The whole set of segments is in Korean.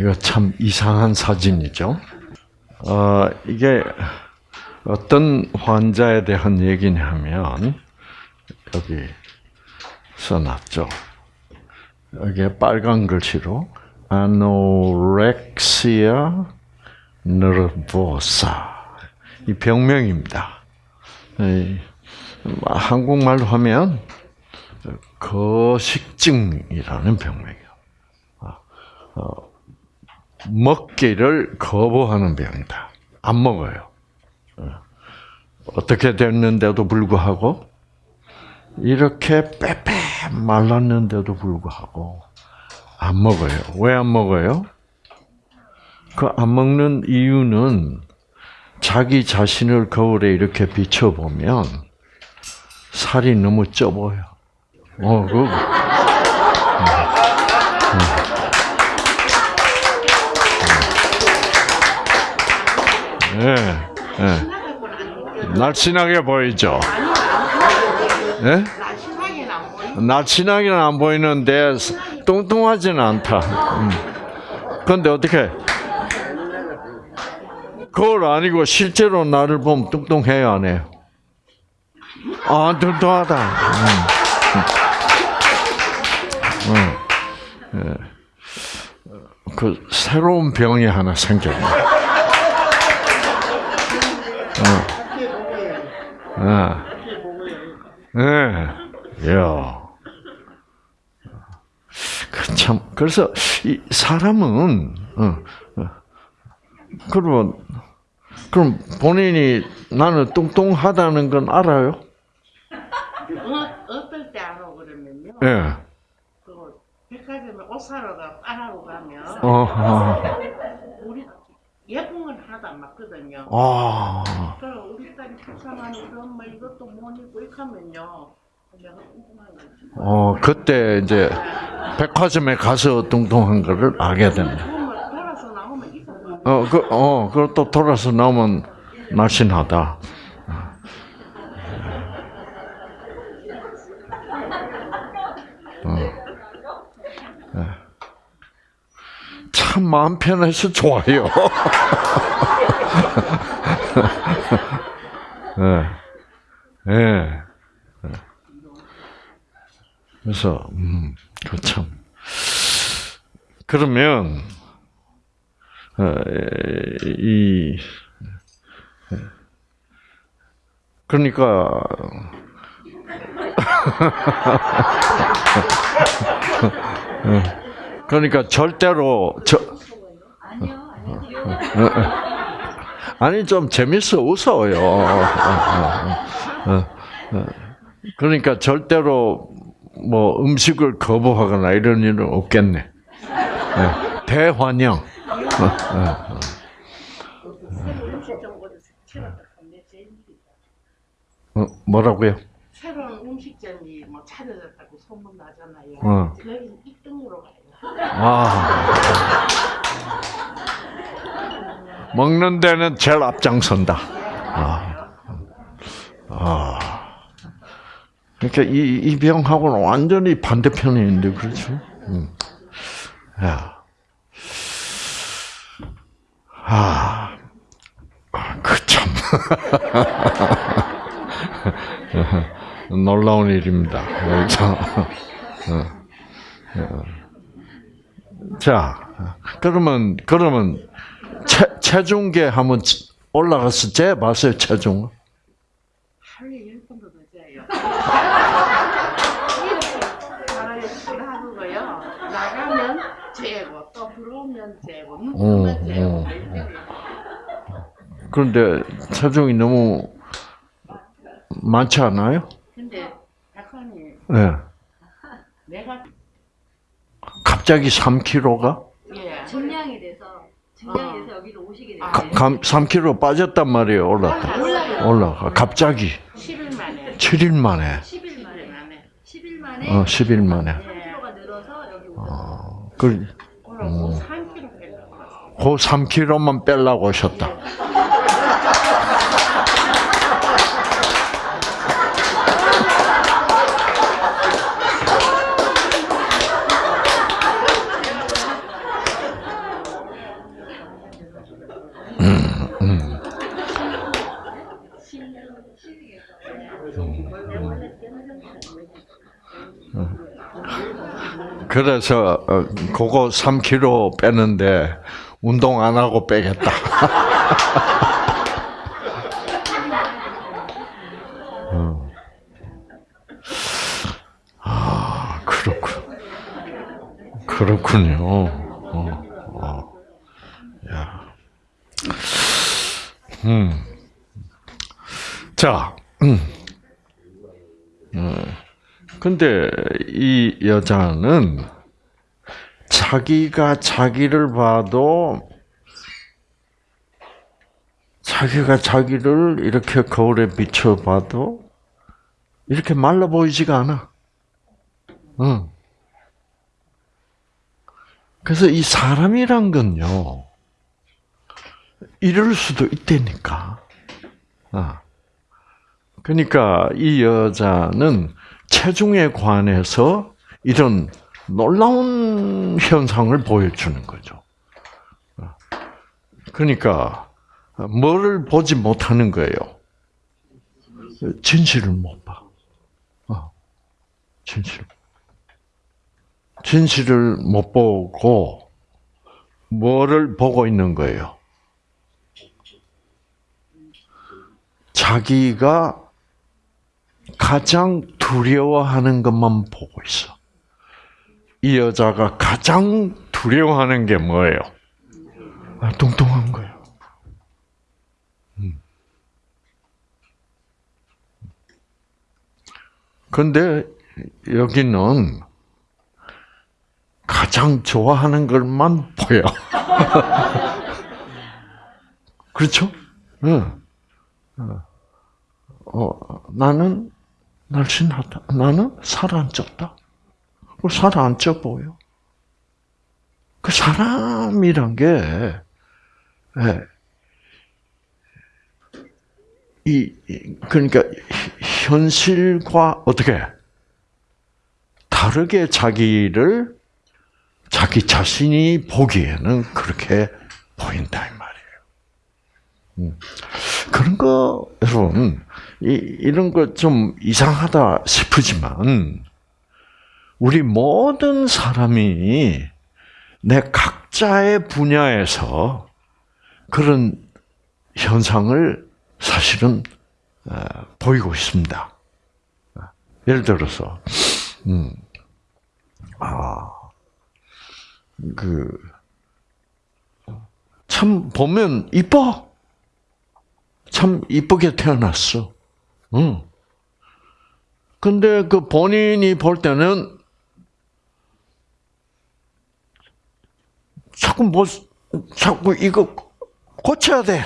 이거 참 이상한 사진이죠. 어, 이게 어떤 환자에 대한 얘기냐면 여기 써놨죠. 여기에 빨간 글씨로 아노렉시아 너르보사 이 병명입니다. 이, 한국말로 하면 거식증이라는 병명이에요. 어, 먹기를 거부하는 병이다. 안 먹어요. 어떻게 됐는데도 불구하고 이렇게 빼빼 말랐는데도 불구하고 안 먹어요. 왜 안 먹어요? 그 안 먹는 이유는 자기 자신을 거울에 이렇게 비춰보면 살이 너무 쪄 보여. 어, 그. 예, 예. 날씬하게 보이죠? 예? 날씬하게는 안 보이는데 뚱뚱하지는 않다. 음. 그런데 어떻게? 그걸 아니고 실제로 나를 보면 뚱뚱해요, 안 해요? 아, 뚱뚱하다. 음. 음. 예. 그 새로운 병이 하나 생겼네. 어. 아. 예. 야. 그 참, 그래서, 이 사람은, 어, 어, 그러면, 그럼 본인이 나는 뚱뚱하다는 건 알아요? 어, 어떨 때 알아 그러면요. 예. 그 백화점에 옷 사러 가 빠라고 가면 어, 어. 예쁜 건 하나도 안 맞거든요. 아, 그럼 우리 딸이 불쌍하니 우리 엄마 이것도 못 입고 이렇게 하면요. 내가. 어, 그때 이제 백화점에 가서 뚱뚱한 거를 알게 됩니다. 그러면 돌아서 나오면 이거 어, 그, 어, 그걸 또 돌아서 나오면 날씬하다. 참 마음 편해서 좋아요. 예. 예. 그래서 음, 그 참. 그러면 어, 이 그러니까 그러니까 절대로 저 아니 좀 재밌어 웃어요. 그러니까 절대로 뭐 음식을 거부하거나 이런 일은 없겠네. 네. 대환영. 어, 뭐라고요? 새로운 음식점이 뭐 찾아졌다고 소문 나잖아요. 어. 거기는 1등으로 가요. 아. 먹는 데는 제일 앞장선다. 아. 아. 그러니까 이, 이 병하고는 완전히 반대편에 있는데, 그렇죠? 음. 야. 아. 그 참. 놀라운 일입니다. 자, 그러면, 그러면, 체, 체중계 한번 올라가서 재봤어요, 체중? 하루에 열 번도 더 재요. 나가면 재고 또 들어오면 재고 눈 뜨면 어, 재고 그런데 체중이 너무 많지 않아요? 근데 작가님 네. 내가 갑자기 3kg가? 예 증량이 돼서 증량이 돼서 여기로 오시게 아, 됐어요. 3kg 빠졌단 말이에요, 올랐다. 올라요. 올라가. 갑자기. 10일 만에 7일 만에. 10일 10일 만에. 만에 10일 만에 어, 10일 만에. 3kg가 늘어서 여기 오셨어요. 어, 그, 오늘 3kg 빼려고 왔어요. 그 3kg만 빼려고 오셨다. 그래서 어, 그거 3kg 빼는데 운동 안 하고 빼겠다. 어. 아 그렇군. 그렇군요. 어, 어. 야. 음. 자, 음. 음. 근데 이 여자는 자기가 자기를 봐도 자기가 자기를 이렇게 거울에 비춰봐도 이렇게 말라 보이지가 않아. 응. 그래서 이 사람이란 건요, 이럴 수도 있다니까. 아. 그러니까 이 여자는 체중에 관해서 이런 놀라운 현상을 보여주는 거죠. 그러니까 뭐를 보지 못하는 거예요. 진실을 못 봐. 어, 진실. 진실을 못 보고 뭐를 보고 있는 거예요. 자기가 가장 두려워하는 것만 보고 있어. 이 여자가 가장 두려워하는 게 뭐예요? 아, 뚱뚱한 거예요. 음. 근데 여기는 가장 좋아하는 것만 보여. 그렇죠? 응. 어, 나는 날씬하다. 나는 살 안 쪘다. 살안 쪄 보여. 그 사람이란 게, 예, 이, 이, 그러니까, 현실과 어떻게, 다르게 자기를, 자기 자신이 보기에는 그렇게 보인다, 이 말이에요. 음. 그런 거, 여러분, 이, 이런 거 좀 이상하다 싶으지만, 우리 모든 사람이 내 각자의 분야에서 그런 현상을 사실은 어, 보이고 있습니다. 예를 들어서, 음, 아, 그, 참, 보면 이뻐. 참 이쁘게 태어났어. 응. 근데 그 본인이 볼 때는 자꾸 뭐, 자꾸 이거 고쳐야 돼.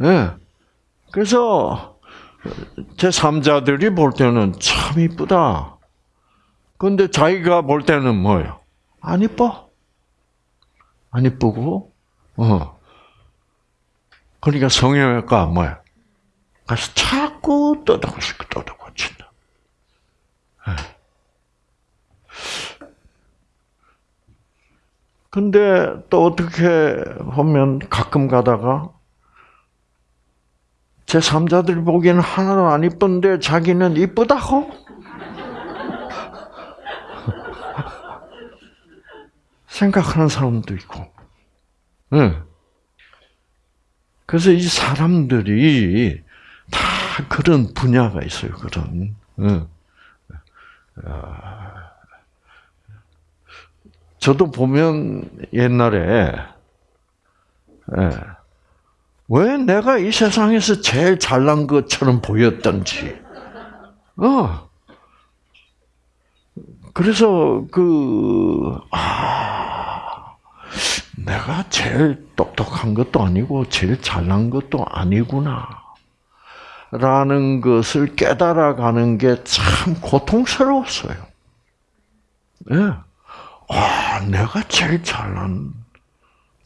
예. 네. 그래서 제 3자들이 볼 때는 참 이쁘다. 근데 자기가 볼 때는 뭐예요? 안 이뻐. 안 이쁘고, 어. 그러니까 성형외과 뭐야? 가서 자꾸 떠다고싶고 떠다고친다. 근데 또 어떻게 보면 가끔 가다가 제 3자들이 보기에는 하나도 안 이쁜데 자기는 이쁘다고? 생각하는 사람도 있고. 응. 그래서 이 사람들이 다 그런 분야가 있어요. 그런. 응. 저도 보면 옛날에 예, 왜 내가 이 세상에서 제일 잘난 것처럼 보였던지. 어. 그래서 그 아. 내가 제일 똑똑한 것도 아니고 제일 잘난 것도 아니구나. 라는 것을 깨달아가는 게 참 고통스러웠어요. 예. 네. 와, 내가 제일 잘난,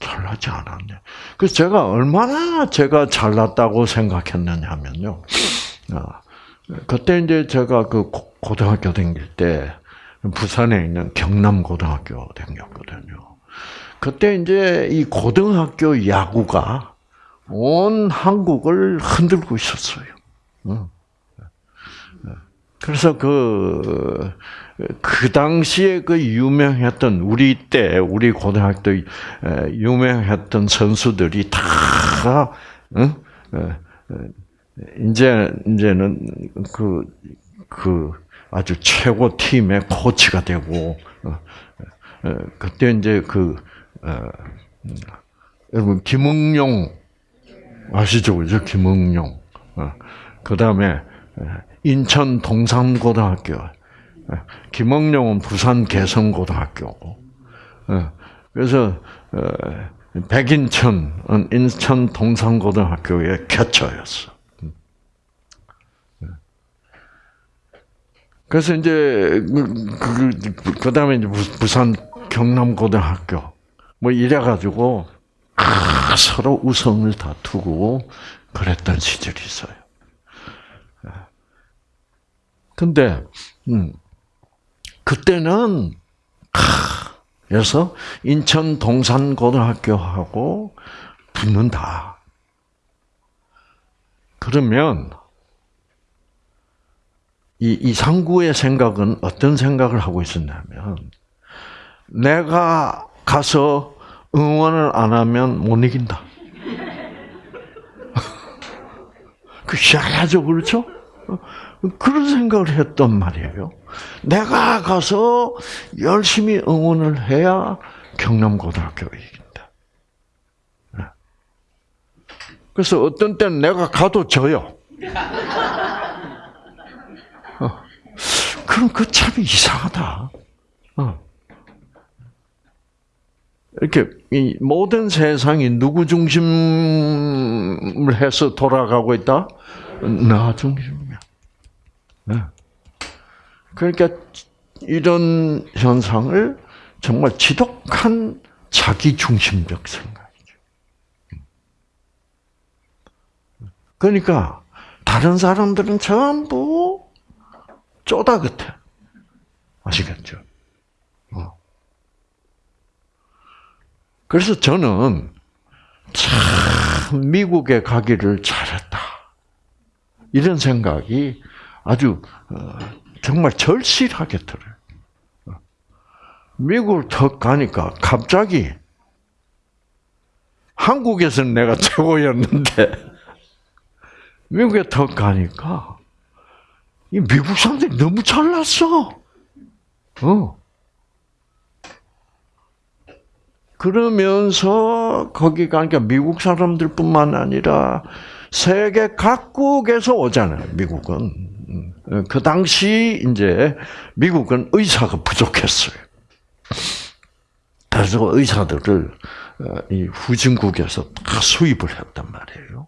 잘나지 않았네. 그래서 제가 얼마나 제가 잘났다고 생각했느냐 하면요. 아, 그때 이제 제가 그 고등학교 다닐 때 부산에 있는 경남고등학교 다녔거든요. 그때 이제 이 고등학교 야구가 온 한국을 흔들고 있었어요. 응. 그래서 그, 그 당시에 그 유명했던, 우리 때, 우리 고등학교 때 유명했던 선수들이 다, 응? 이제, 이제는 그, 그 아주 최고 팀의 코치가 되고, 어, 어, 그때 이제 그, 어, 음, 여러분, 김응용, 아시죠? 그죠? 김응용. 그 다음에, 인천 동산고등학교, 김응용은 부산 개성고등학교고, 그래서, 백인천은 인천 동산고등학교의 개처였어. 그래서 이제 그, 그, 그 다음에 이제 부산 경남고등학교 뭐 이래 가지고 아, 서로 우성을 다투고 그랬던 시절이 있어요. 근데 음, 그때는 아, 그래서 인천 동산고등학교하고 붙는다. 그러면 이 이상구의 생각은 어떤 생각을 하고 있었냐면 내가 가서 응원을 안 하면 못 이긴다. 그 희한하죠, 그렇죠? 그런 생각을 했단 말이에요. 내가 가서 열심히 응원을 해야 경남고등학교가 이긴다. 그래서 어떤 때는 내가 가도 져요. 어. 그럼 그 참 이상하다. 어. 이렇게 이 모든 세상이 누구 중심을 해서 돌아가고 있다? 나. 네. 그러니까 이런 현상을 정말 지독한 자기 중심적 생각이죠. 그러니까 다른 사람들은 전부 쪼다 같아. 아시겠죠? 어. 그래서 저는 참 미국에 가기를 잘했다. 이런 생각이 아주 어, 정말 절실하게 들어요. 미국을 턱 가니까 갑자기 한국에서는 내가 최고였는데 미국에 턱 가니까 이 미국 사람들이 너무 잘났어. 어. 그러면서 거기 가니까 미국 사람들뿐만 아니라 세계 각국에서 오잖아요. 미국은 그 당시 이제 미국은 의사가 부족했어요. 그래서 의사들을 이 후진국에서 다 수입을 했단 말이에요.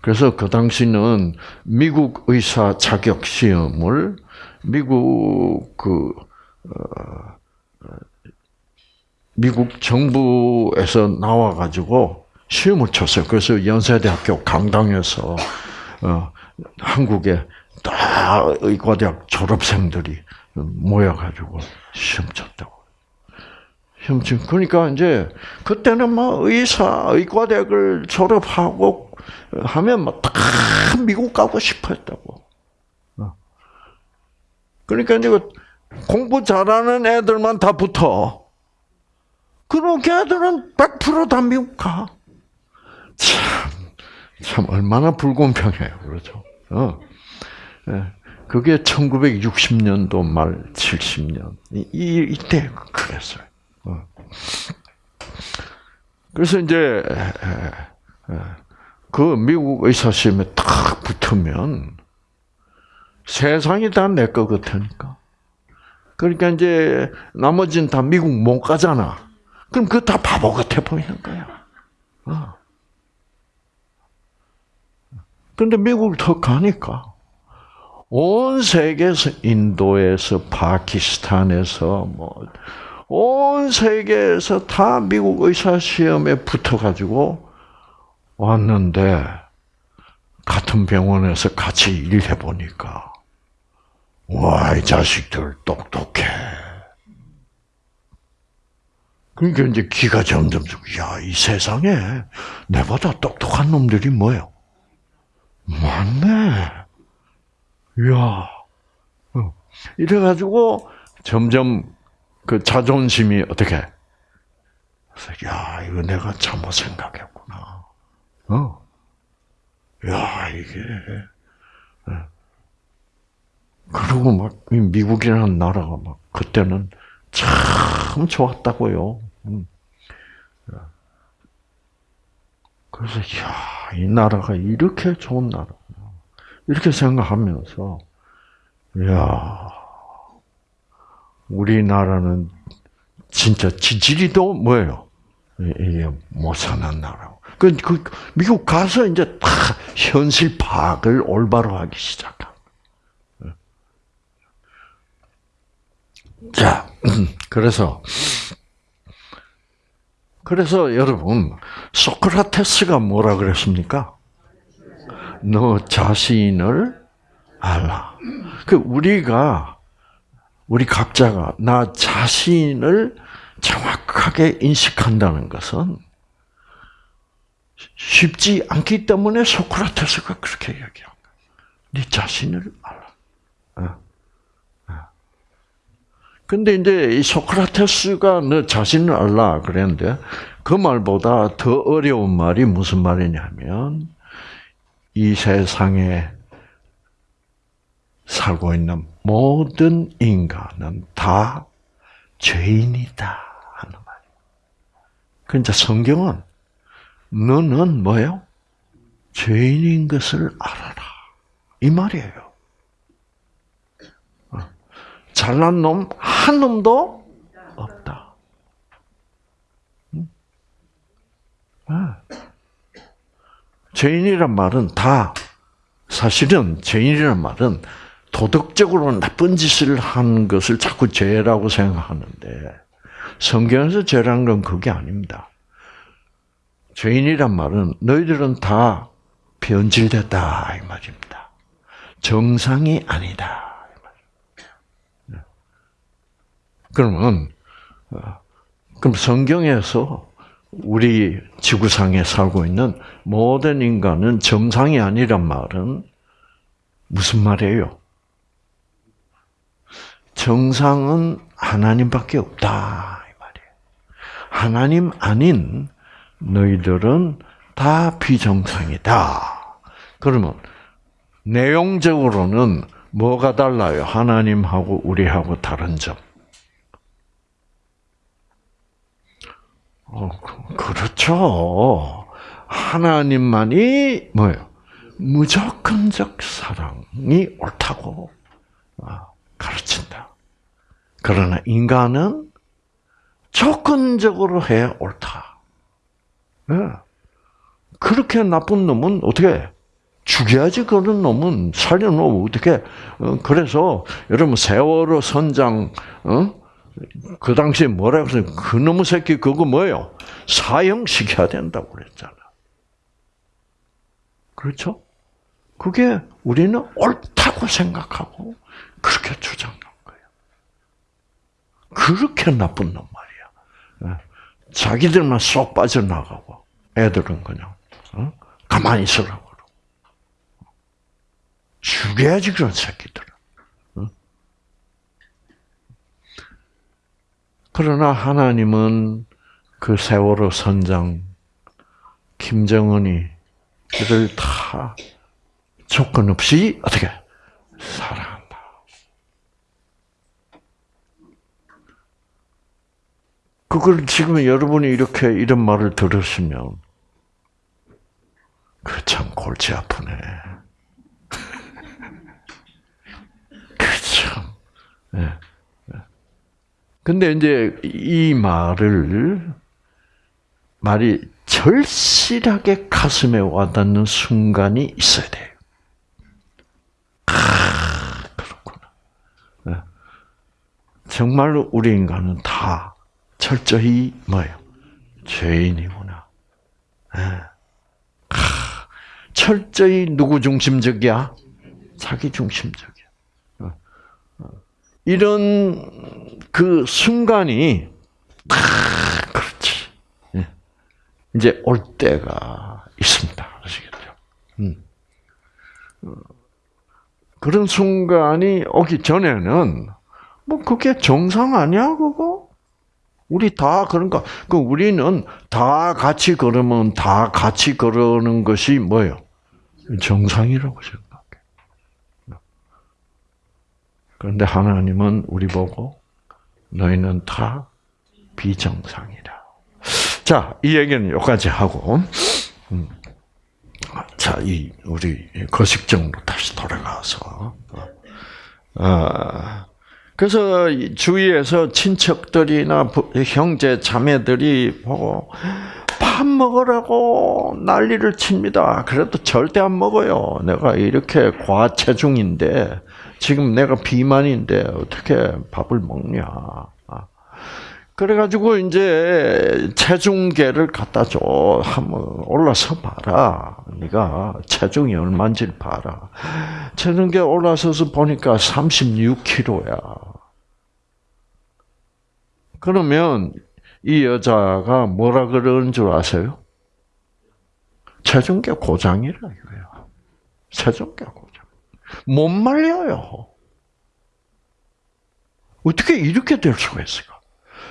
그래서 그 당시는 미국 의사 자격 시험을 미국 그 어, 미국 정부에서 나와 가지고 시험을 쳤어요. 그래서 연세대학교 강당에서 어, 한국에 다 의과대학 졸업생들이 모여 가지고 시험 쳤다고. 시험 쳤. 그러니까 이제 그때는 뭐 의사 의과대학을 졸업하고 하면 뭐다 미국 가고 싶어했다고. 그러니까 이제 공부 잘하는 애들만 다 붙어. 그럼 걔들은 100%다 미국 가. 참, 참, 얼마나 불공평해요. 그렇죠. 어. 그게 1960년도 말 70년. 이, 이때 그랬어요. 어. 그래서 이제, 그 미국 의사 시험에 딱 붙으면 세상이 다내것 같으니까. 그러니까 이제 나머지는 다 미국 못 가잖아. 그럼 그거 다 바보 같아 보이는 거야. 어. 그런데 미국을 더 가니까 온 세계에서 인도에서 파키스탄에서 뭐 온 세계에서 다 미국 의사 시험에 붙어 가지고 왔는데 같은 병원에서 같이 일해 보니까 와, 이 자식들 똑똑해. 그러니까 이제 기가 점점, 야, 이 세상에 내보다 똑똑한 놈들이 뭐예요? 많네. 이야. 어. 이래가지고 점점 그 자존심이 어떻게? 야, 이거 내가 잘못 생각했구나. 어. 야, 이게. 어. 그리고 막, 이 미국이라는 나라가 막, 그때는 참 좋았다고요. 음. 그래서, 야, 이 나라가 이렇게 좋은 나라구나. 이렇게 생각하면서, 야 우리나라는 진짜 지지리도 뭐예요? 이게 못 사는 나라고. 그, 그, 미국 가서 이제 다 현실 파악을 올바로 하기 시작한. 자, 그래서, 그래서 여러분, 소크라테스가 뭐라 그랬습니까? 너 자신을 알라. 그, 우리가, 우리 각자가 나 자신을 정확하게 인식한다는 것은 쉽지 않기 때문에 소크라테스가 그렇게 이야기한 거야. 네 자신을 알라. 어. 어. 근데 이제 이 소크라테스가 너 자신을 알라 그랬는데 그 말보다 더 어려운 말이 무슨 말이냐면 이 세상에 살고 있는 모든 인간은 다 죄인이다 하는 말이에요. 그러니까 성경은 너는 뭐예요? 죄인인 것을 알아라. 이 말이에요. 어. 잘난 놈 한 놈도 없다. 죄인이란 말은 다 사실은 죄인이란 말은 도덕적으로 나쁜 짓을 하는 것을 자꾸 죄라고 생각하는데 성경에서 죄라는 건 그게 아닙니다. 죄인이란 말은 너희들은 다 변질됐다 이 말입니다. 정상이 아니다. 이 말. 그러면 어, 그럼 성경에서 우리 지구상에 살고 있는 모든 인간은 정상이 아니란 말은 무슨 말이에요? 정상은 하나님밖에 없다 이 말이에요. 하나님 아닌 너희들은 다 비정상이다. 그러면 내용적으로는 뭐가 달라요? 하나님하고 우리하고 다른 점. 그렇죠. 하나님만이 뭐예요? 무조건적 사랑이 옳다고 아, 가르친다. 그러나 인간은 조건적으로 해야 옳다. 네. 그렇게 나쁜 놈은 어떻게 죽여야지 그런 놈은 살려놓으면 어떻게 그래서 여러분 세월호 선장 어? 그 당시에 뭐라 그래서 그 놈의 새끼 그거 뭐예요? 사형시켜야 된다고 그랬잖아. 그렇죠? 그게 우리는 옳다고 생각하고 그렇게 주장한 거예요. 그렇게 나쁜 놈 말이야. 자기들만 쏙 빠져나가고 애들은 그냥 어? 가만히 있으라고 죽여야지 그런 새끼들은. 그러나 하나님은 그 세월호 선장 김정은이 그를 다 조건 없이 어떻게 사랑한다. 그걸 지금 여러분이 이렇게 이런 말을 들으시면 그 참 골치 아프네. 그참. 네. 근데 이제 이 말을 말이 절실하게 가슴에 와닿는 순간이 있어야 돼요. 아, 그렇구나. 네. 정말로 우리 인간은 다 철저히 뭐예요? 죄인이구나. 네. 아, 철저히 누구 중심적이야? 자기 중심적이야. 이런 그 순간이 딱 이제 올 때가 있습니다. 아시겠죠? 음. 어, 그런 순간이 오기 전에는 뭐 그게 정상 아니야 그거? 우리 다 그런가? 그 우리는 다 같이 걸으면 다 같이 걸으는 것이 뭐예요? 정상이라고 생각해. 그런데 하나님은 우리 보고 너희는 다 비정상이라. 자, 이 얘기는 여기까지 하고, 음. 자, 이 우리 거식정으로 다시 돌아가서, 아, 그래서 이 주위에서 친척들이나 부- 형제 자매들이 보고 밥 먹으라고 난리를 칩니다. 그래도 절대 안 먹어요. 내가 이렇게 과체중인데 지금 내가 비만인데 어떻게 밥을 먹냐. 아. 그래가지고 이제 체중계를 갖다 줘. 한번 올라서 봐라. 네가 체중이 얼마인지 봐라. 체중계 올라서서 보니까 36kg야. 그러면 이 여자가 뭐라 그러는 줄 아세요? 체중계 고장이라 이거예요. 체중계 고장. 못 말려요. 어떻게 이렇게 될 수가 있을까?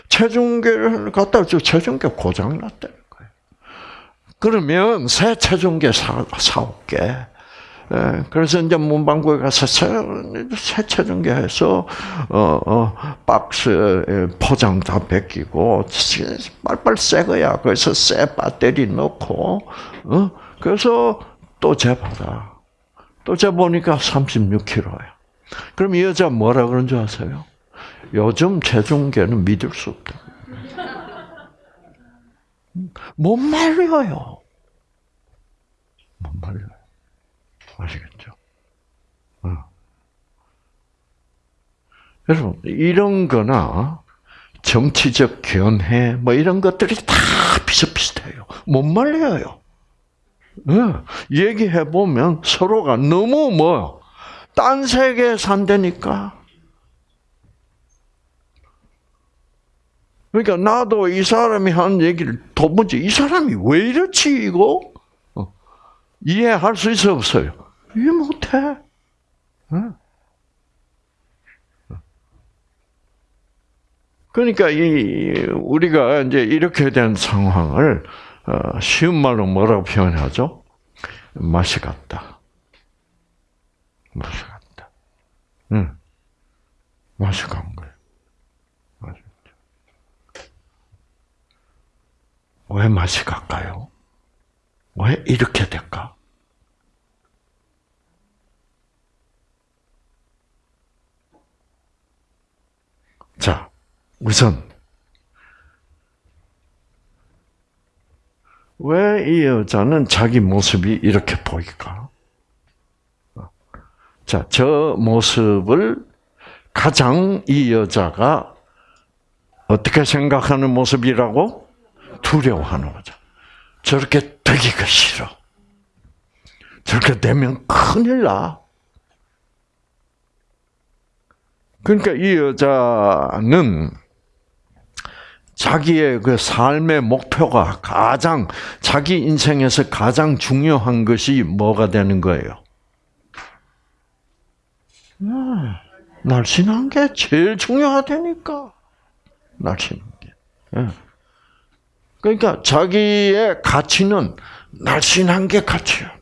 체중계를 갖다 줘 체중계 고장 났다는 거예요. 그러면 새 체중계 사, 사올게. 예, 그래서 이제 문방구에 가서 새, 새 체중계 해서, 어, 어, 박스에 포장 다 벗기고, 빨빨 새 거야. 그래서 새 배터리 넣고, 어, 그래서 또 재봐라. 또 재보니까 36kg야. 그럼 이 여자 뭐라 그런 줄 아세요? 요즘 체중계는 믿을 수 없다. 못 말려요. 못 말려요. 아시겠죠? 어. 여러분, 이런 거나 정치적 견해, 뭐 이런 것들이 다 비슷비슷해요. 못 말려요. 예, 얘기해 보면 서로가 너무 뭐, 딴 세계에 산다니까. 그러니까 나도 이 사람이 한 얘기를 도무지 이 사람이 왜 이렇지 이거 어. 이해할 수 있어 없어요? 이해 못해. 어. 그러니까 이 우리가 이제 이렇게 된 상황을 어, 쉬운 말로 뭐라고 표현하죠? 맛이 같다. 맛이 같다. 응. 맛이 간 거예요. 맛이. 왜 맛이 갈까요? 왜 이렇게 될까? 자, 우선 왜 이 여자는 자기 모습이 이렇게 보일까? 자, 저 모습을 가장 이 여자가 어떻게 생각하는 모습이라고? 두려워하는 거죠. 저렇게 되기가 싫어. 저렇게 되면 큰일 나. 그러니까 이 여자는 자기의 그 삶의 목표가 가장 자기 인생에서 가장 중요한 것이 뭐가 되는 거예요? 음, 날씬한 게 제일 중요하다니까. 날씬한 게. 예. 그러니까 자기의 가치는 날씬한 게 가치야.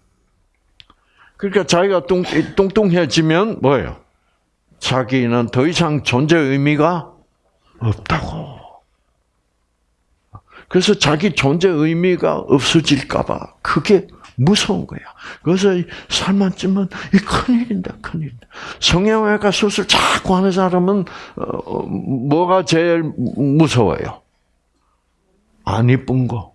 그러니까 자기가 뚱, 뚱뚱해지면 뭐예요? 자기는 더 이상 존재 의미가 없다고. 그래서 자기 존재 의미가 없어질까봐 그게 무서운 거야. 그래서 살만 찌면 이 큰일인다, 큰일인다. 성형외과 수술 자꾸 하는 사람은 어, 뭐가 제일 무서워요? 안 이쁜 거.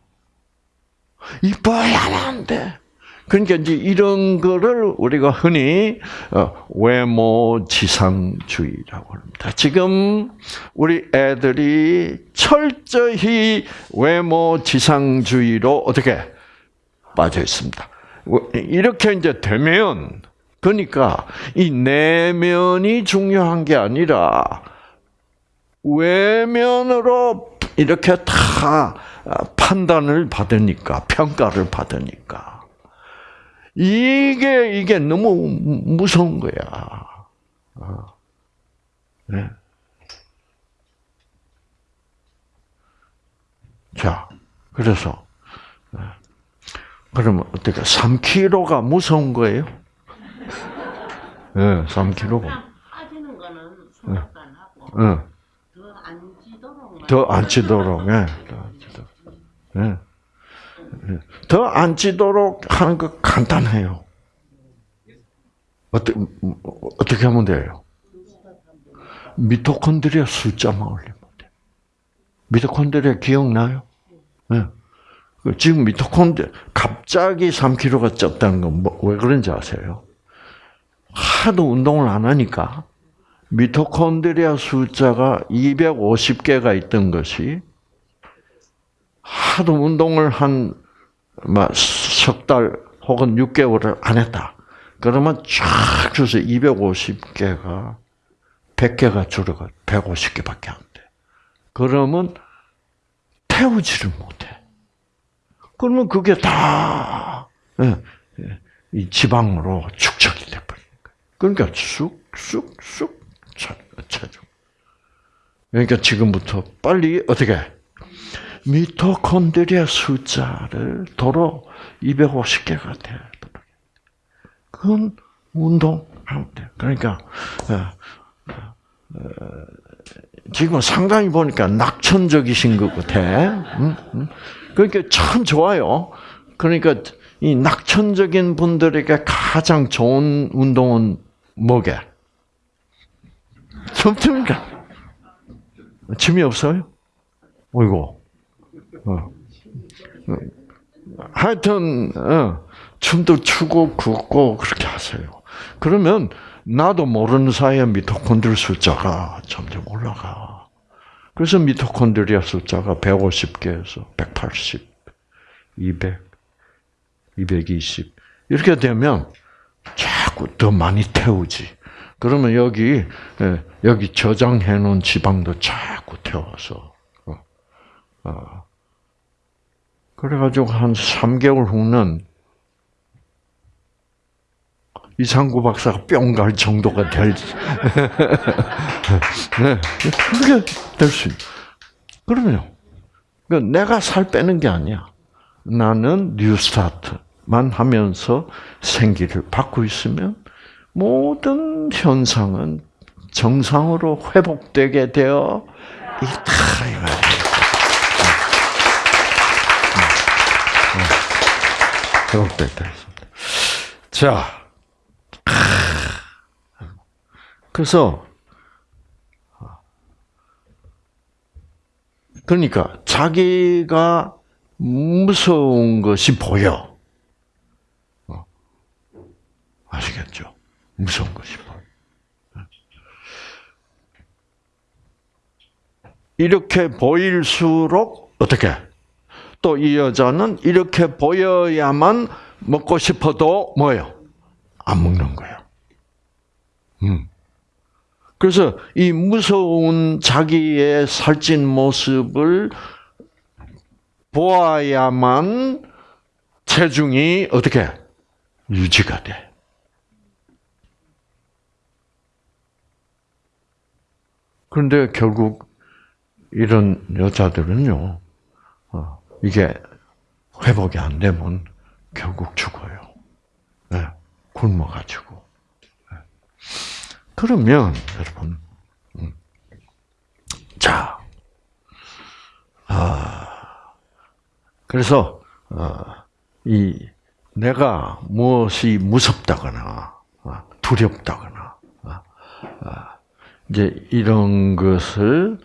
이뻐야만 돼. 그러니까 이제 이런 거를 우리가 흔히 어, 외모 지상주의라고 합니다. 지금 우리 애들이 철저히 외모 지상주의로 어떻게 빠져 있습니다. 이렇게 이제 되면 그러니까 이 내면이 중요한 게 아니라 외면으로 이렇게 다 아, 판단을 받으니까 평가를 받으니까 이게 이게 너무 무서운 거야. 어. 네. 자, 그래서 네. 그러면 어떻게 3kg가 무서운 거예요? 네, 3kg가. 그냥 빠지는 거는 안 하고 응. 더안 지도록 더안 찌도록, 예. 더안 찌도록. 예. 더 안 찌도록 하는 거 간단해요. 어떻게, 어떻게 하면 돼요? 미토콘드리아 숫자만 올리면 돼. 미토콘드리아 기억나요? 예. 그 지금 미토콘드리아, 갑자기 3kg가 쪘다는 건 뭐, 왜 그런지 아세요? 하도 운동을 안 하니까 미토콘드리아 숫자가 250개가 있던 것이 하도 운동을 한 석달 혹은 6개월을 안 했다. 그러면 쫙 줘서 250개가 100개가 줄어가 150개밖에 안 돼. 그러면 태우지를 못해. 그러면 그게 다 예, 예, 이 지방으로 축적이 거예요. 그러니까 쑥쑥쑥 체중. 그러니까 지금부터 빨리 어떻게 미토콘드리아 숫자를 도로 250개가 되도록. 그건 운동하면 돼. 그러니까 어, 어, 지금 상당히 보니까 낙천적이신 것 같아. 응? 응? 그러니까 참 좋아요. 그러니까 이 낙천적인 분들에게 가장 좋은 운동은 뭐게? 춤춥니까? 침이 없어요? 어이고. 어. 어. 하여튼, 어, 춤도 추고, 굽고, 그렇게 하세요. 그러면, 나도 모르는 사이에 미토콘드리아 숫자가 점점 올라가. 그래서 미토콘드리아 숫자가 150개에서 180, 200, 220. 이렇게 되면 자꾸 더 많이 태우지. 그러면 여기, 예, 여기 저장해 놓은 지방도 자꾸 태워서, 어, 어. 그래가지고 한 3개월 후는 이상구 박사가 뿅 갈 정도가 될, 네, 그게 될 수있 그럼요. 그 내가 살 빼는 게 아니야. 나는 New Start만 하면서 생기를 받고 있으면 모든 현상은 정상으로 회복되게 되어 있다 회복되다 있습니다. 자, 그래서 그러니까 자기가 무서운 것이 보여. 어. 아시겠죠? 무서운 것이 보여. 이렇게 보일수록 어떻게? 또 이 여자는 이렇게 보여야만 먹고 싶어도 뭐요? 안 먹는 거예요. 음. 그래서 이 무서운 자기의 살찐 모습을 보아야만 체중이 어떻게 유지가 돼. 그런데 결국 이런 여자들은요, 어, 이게 회복이 안 되면 결국 죽어요. 네, 굶어가지고. 네. 그러면 여러분, 음, 자, 아, 그래서 어, 이 내가 무엇이 무섭다거나 어, 두렵다거나 어, 이제 이런 것을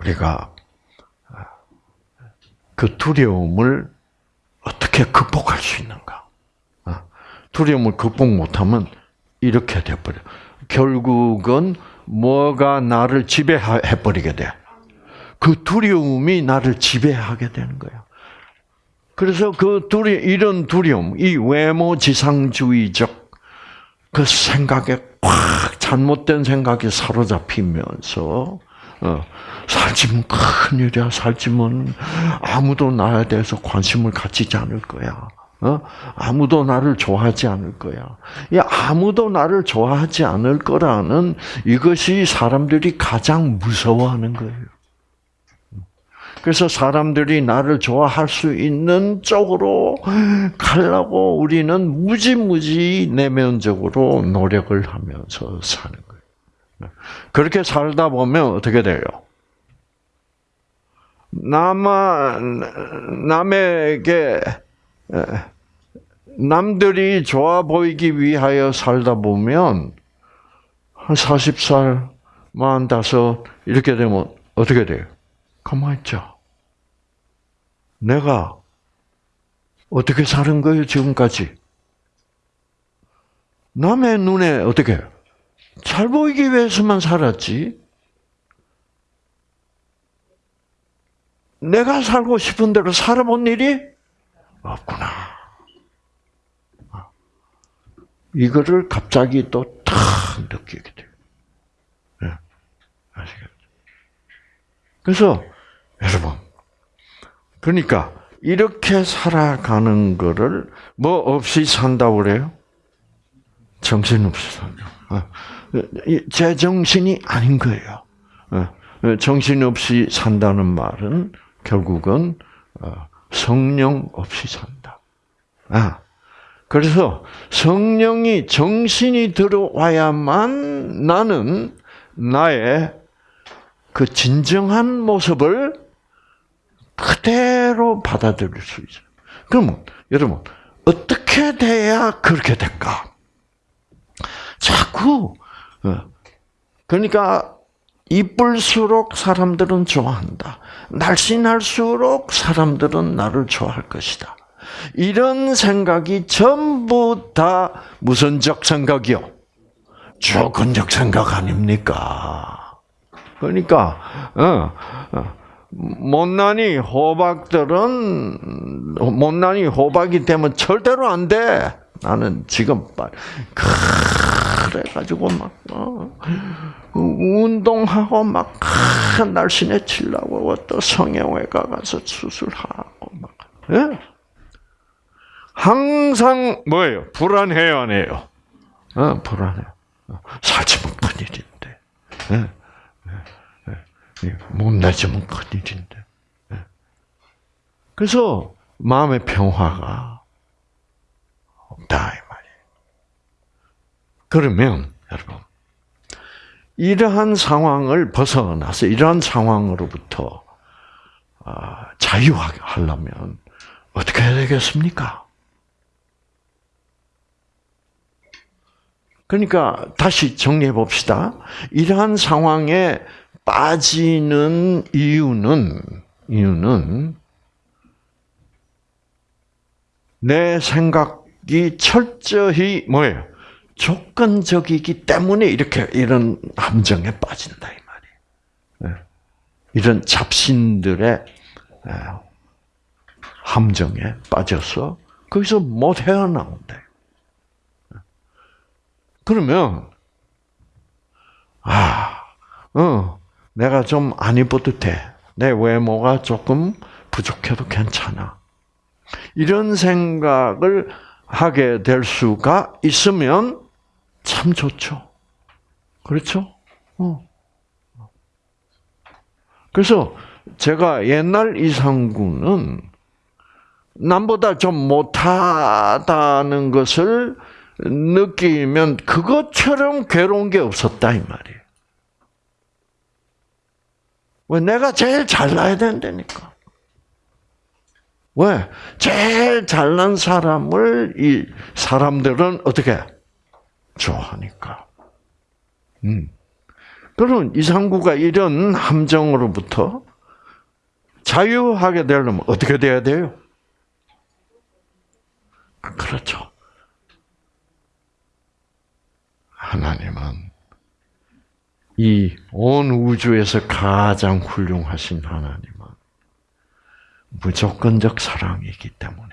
우리가 그 두려움을 어떻게 극복할 수 있는가? 두려움을 극복 못하면 이렇게 돼버려. 결국은 뭐가 나를 지배해 버리게 돼. 그 두려움이 나를 지배하게 되는 거야. 그래서 그 두려 이런 두려움, 이 외모 지상주의적 그 생각에 꽉 잘못된 생각에 사로잡히면서 어, 살찌면 큰일이야. 살찌면 아무도 나에 대해서 관심을 갖지지 않을 거야. 어? 아무도 나를 좋아하지 않을 거야. 이 아무도 나를 좋아하지 않을 거라는 이것이 사람들이 가장 무서워하는 거예요. 그래서 사람들이 나를 좋아할 수 있는 쪽으로 가려고 우리는 무지무지 내면적으로 노력을 하면서 사는 거예요. 그렇게 살다 보면 어떻게 돼요? 남아, 남에게, 에, 남들이 좋아 보이기 위하여 살다 보면, 한 40살, 45, 이렇게 되면 어떻게 돼요? 가만히 있자. 내가 어떻게 사는 거예요, 지금까지? 남의 눈에 어떻게 잘 보이기 위해서만 살았지. 내가 살고 싶은 대로 살아본 일이 없구나. 이거를 갑자기 또 탁 느끼게 돼요. 네. 아시겠죠? 그래서 여러분, 그러니까 이렇게 살아가는 거를 뭐 없이 산다고 그래요? 정신 없이 산다. 어, 제 정신이 아닌 거예요. 어, 정신 없이 산다는 말은 결국은 어, 성령 없이 산다. 아, 그래서 성령이 정신이 들어와야만 나는 나의 그 진정한 모습을 그대로 받아들일 수 있어요. 그러면 여러분 어떻게 돼야 그렇게 될까? 자꾸 그러니까 이쁠수록 사람들은 좋아한다. 날씬할수록 사람들은 나를 좋아할 것이다. 이런 생각이 전부 다 무선적 생각이요. 조건적 생각 아닙니까? 그러니까 어, 어, 못난이 호박들은 못난이 호박이 되면 절대로 안 돼. 나는 지금 그래가지고 막 어, 운동하고 막 날씬해지려고 또 성형외과 가서 수술하고 막. 예? 항상 뭐예요? 불안해요, 안 해요? 어, 불안해. 살찌면 큰일인데. 예? 못 내주면 큰일인데. 그래서 마음의 평화가 없다 이. 그러면 여러분 이러한 상황을 벗어나서 이러한 상황으로부터 자유하려면 어떻게 해야 되겠습니까? 그러니까 다시 정리해 봅시다. 이러한 상황에 빠지는 이유는 이유는 내 생각 이 철저히 뭐예요? 조건적이기 때문에 이렇게 이런 함정에 빠진다 이 말이에요. 이런 잡신들의 함정에 빠져서 거기서 못 헤어나온다. 그러면 아, 어, 내가 좀 안 입어도 돼. 내 외모가 조금 부족해도 괜찮아. 이런 생각을 하게 될 수가 있으면 참 좋죠. 그렇죠? 어. 그래서 제가 옛날 이상구는 남보다 좀 못하다는 것을 느끼면 그것처럼 괴로운 게 없었다 이 말이에요. 왜 내가 제일 잘나야 된다니까. 왜 제일 잘난 사람을 이 사람들은 어떻게 좋아하니까. 음. 그럼 이상구가 이런 함정으로부터 자유하게 되려면 어떻게 돼야 돼요? 그렇죠. 하나님은 이 온 우주에서 가장 훌륭하신 하나님은 무조건적 사랑이기 때문에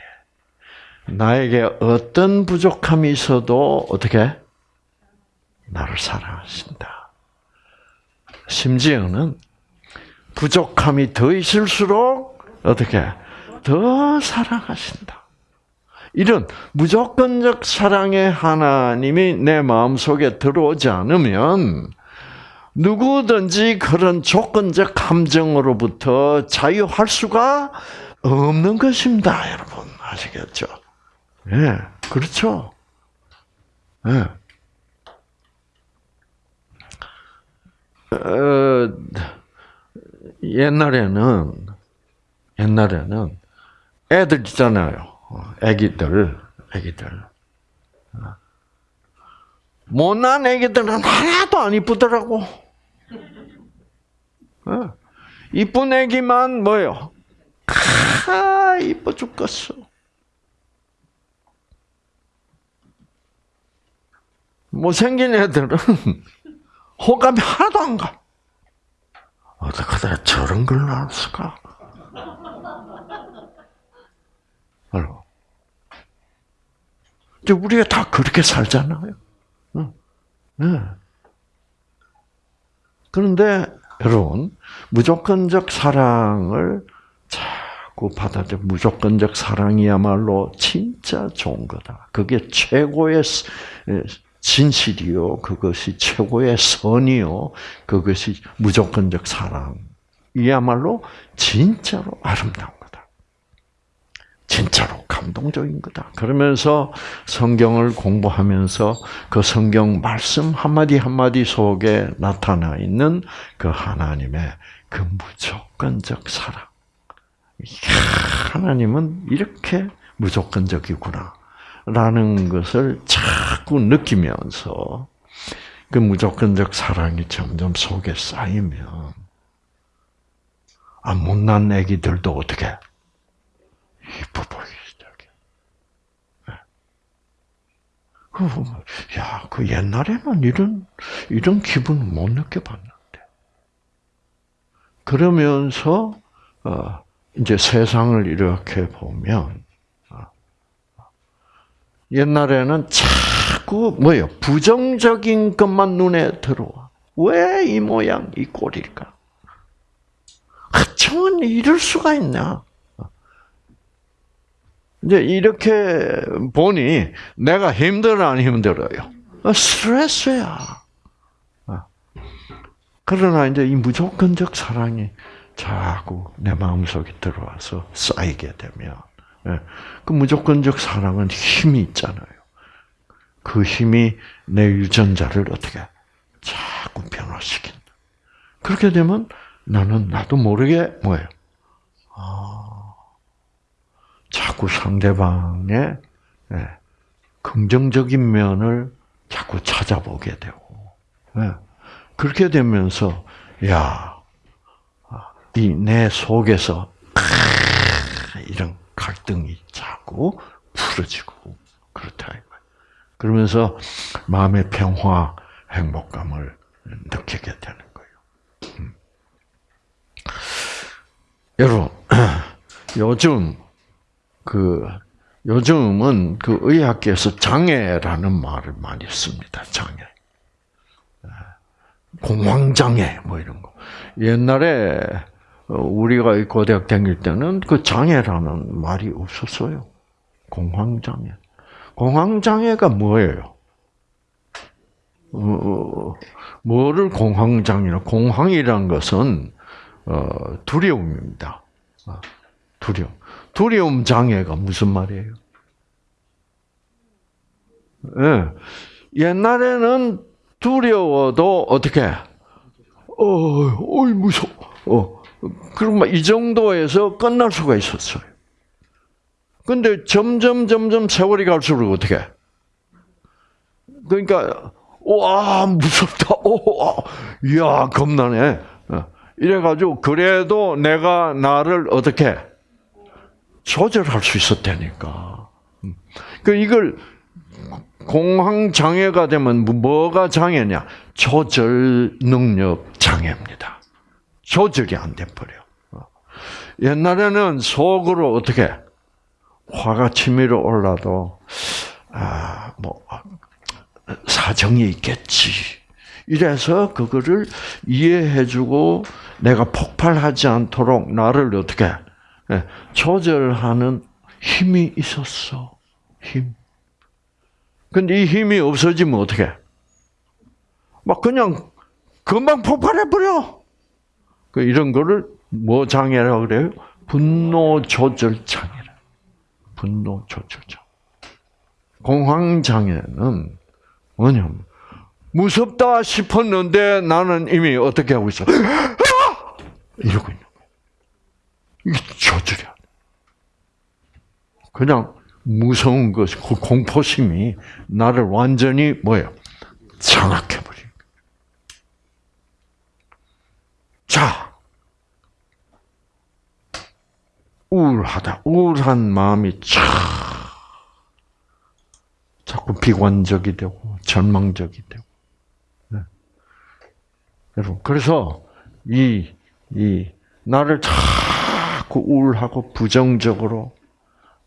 나에게 어떤 부족함이 있어도 어떻게 나를 사랑하신다. 심지어는 부족함이 더 있을수록 어떻게 더 사랑하신다. 이런 무조건적 사랑의 하나님이 내 마음 속에 들어오지 않으면 누구든지 그런 조건적 감정으로부터 자유할 수가 없는 것입니다, 여러분. 아시겠죠? 예, 그렇죠. 예. 어, 옛날에는 옛날에는 애들 있잖아요. 어, 애기들, 애기들. 어. 못난 애기들은 하나도 안 이쁘더라고. 어. 이쁜 애기만 뭐요? 아, 이뻐 죽겠어. 못생긴 애들은 호감이 하나도 안 가. 어떻게 하다 저런 걸 나왔을까? 알고. 우리가 다 그렇게 살잖아요. 응. 네. 그런데 여러분 무조건적 사랑을 자꾸 받아들 무조건적 사랑이야말로 진짜 좋은 거다. 그게 최고의 진실이요. 그것이 최고의 선이요. 그것이 무조건적 사랑. 이야말로 진짜로 아름다운 거다. 진짜로 감동적인 거다. 그러면서 성경을 공부하면서 그 성경 말씀 한마디 한마디 속에 나타나 있는 그 하나님의 그 무조건적 사랑. 이야, 하나님은 이렇게 무조건적이구나. 라는 것을 자꾸 느끼면서 그 무조건적 사랑이 점점 속에 쌓이면 아 못난 애기들도 어떻게. 야, 그 옛날에는 이런 이런 기분 못 느껴봤는데. 그러면서 어, 이제 세상을 이렇게 보면 옛날에는 자꾸 뭐요 부정적인 것만 눈에 들어와. 왜 이 모양 이 꼴일까? 하청은 이럴 수가 있나? 이제 이렇게 보니 내가 힘들어 안 힘들어요? 스트레스야. 그러나 이제 이 무조건적 사랑이 자꾸 내 마음속에 들어와서 쌓이게 되면 그 무조건적 사랑은 힘이 있잖아요. 그 힘이 내 유전자를 어떻게 자꾸 변화시킨다. 그렇게 되면 나는 나도 모르게 뭐예요? 아, 자꾸 상대방의 예, 긍정적인 면을 자꾸 찾아보게 되고 예, 그렇게 되면서 야, 이 내 속에서 이런 갈등이 자꾸 풀어지고 그렇다. 그러면서 마음의 평화, 행복감을 느끼게 되는 거예요. 음. 여러분, 요즘 그 요즘은 그 의학계에서 장애라는 말을 많이 씁니다. 장애. 공황장애 뭐 이런 거. 옛날에 우리가 고대학 다닐 때는 그 장애라는 말이 없었어요. 공황장애. 공황장애가 뭐예요? 어, 뭐를 공황장애냐? 공황이란 것은 어, 두려움입니다. 어, 두려움. 두려움 장애가 무슨 말이에요? 예. 옛날에는 두려워도 어떻게? 어, 어이 무서워. 어, 그럼 이 정도에서 끝날 수가 있었어요. 근데 점점 점점 세월이 갈수록 어떻게? 그러니까 와 무섭다. 오, 야 겁나네. 이래가지고 그래도 내가 나를 어떻게 조절할 수 있었다니까. 그 이걸 공황 장애가 되면 뭐가 장애냐? 조절 능력 장애입니다. 조절이 안 돼 버려. 옛날에는 속으로 어떻게 화가 치밀어 올라도 아뭐 사정이 있겠지 이래서 그거를 이해해주고 내가 폭발하지 않도록 나를 어떻게 예, 조절하는 힘이 있었어. 힘. 근데 이 힘이 없어지면 어떻게? 막 그냥 금방 폭발해 버려. 그 이런 거를 뭐 장애라고 그래요? 분노 조절 장애라. 분노 조절 장애. 공황 장애는 뭐냐면 무섭다 싶었는데 나는 이미 어떻게 하고 있어? 아! 이러고 있는 조절이야. 그냥 무서운 것, 그 공포심이 나를 완전히 뭐예요? 장악해버린 거예요. 자, 우울하다. 우울한 마음이 차 자꾸 비관적이 되고 절망적이 되고. 네. 여러분, 그래서 이, 이, 나를 자꾸 우울하고 부정적으로,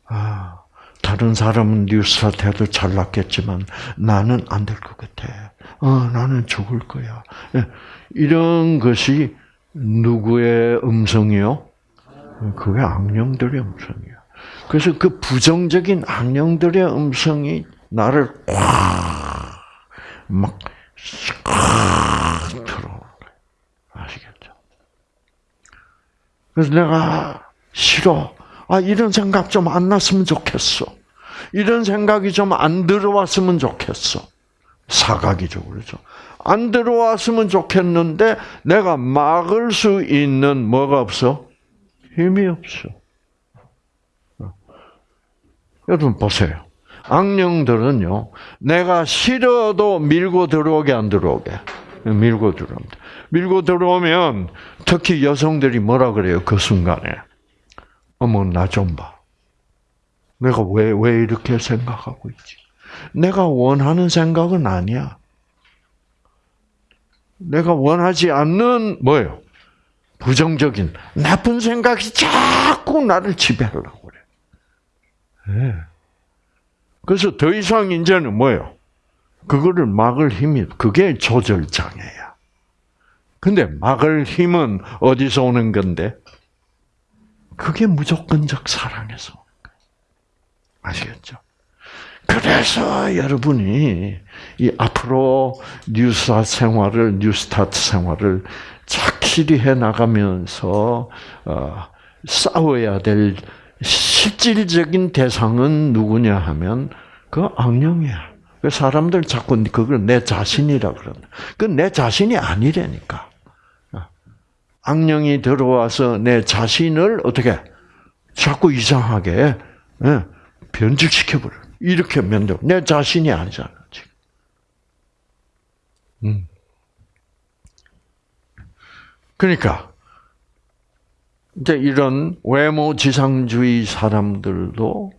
아, 다른 사람은 뉴스타트해도 잘 났겠지만 나는 안 될 것 같아. 어, 나는 죽을 거야. 예, 이런 것이 누구의 음성이요? 그게 악령들의 음성이야. 그래서 그 부정적인 악령들의 음성이 나를 꽉막 들어오는 거예요. 아시겠죠? 그래서 내가 싫어. 아 이런 생각 좀 안 났으면 좋겠어. 이런 생각이 좀 안 들어왔으면 좋겠어. 사각이적으로죠. 안 들어왔으면 좋겠는데 내가 막을 수 있는 뭐가 없어? 힘이 없어. 여러분 보세요. 악령들은요, 내가 싫어도 밀고 들어오게 안 들어오게. 밀고 들어옵니다. 밀고 들어오면 특히 여성들이 뭐라 그래요? 그 순간에. 어머, 나 좀 봐. 내가 왜, 왜 이렇게 생각하고 있지? 내가 원하는 생각은 아니야. 내가 원하지 않는 뭐예요? 부정적인 나쁜 생각이 자꾸 나를 지배하려고 그래. 네. 그래서 더 이상 이제는 뭐예요? 그거를 막을 힘이 그게 조절 장애야. 근데 막을 힘은 어디서 오는 건데? 그게 무조건적 사랑에서 오는 거예요. 아시겠죠? 그래서 여러분이 이 앞으로 뉴스타 생활을 뉴스타트 생활을 착실히 해 나가면서 어, 싸워야 될 실질적인 대상은 누구냐 하면 그 악령이야. 그 사람들 자꾸 그걸 내 자신이라 그런다. 그 내 자신이 아니라니까. 악령이 들어와서 내 자신을 어떻게 자꾸 이상하게 예, 변질시켜 버려. 이렇게 면도 내 자신이 아니잖아 지금. 음. 그러니까 이제 이런 외모 지상주의 사람들도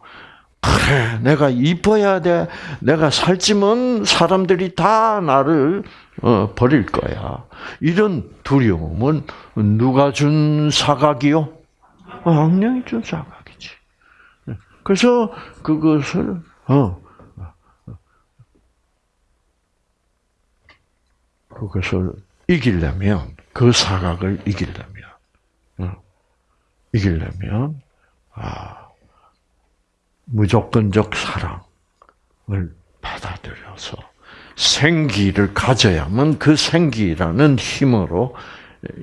그래 내가 이뻐야 돼 내가 살찌면 사람들이 다 나를 어, 버릴 거야. 이런 두려움은 누가 준 사각이요? 악령이 준 사각이지. 그래서 그것을 어 그것을 이기려면 그 사각을 이기려면 어, 이기려면 아 무조건적 사랑을 받아들여서 생기를 가져야만 그 생기라는 힘으로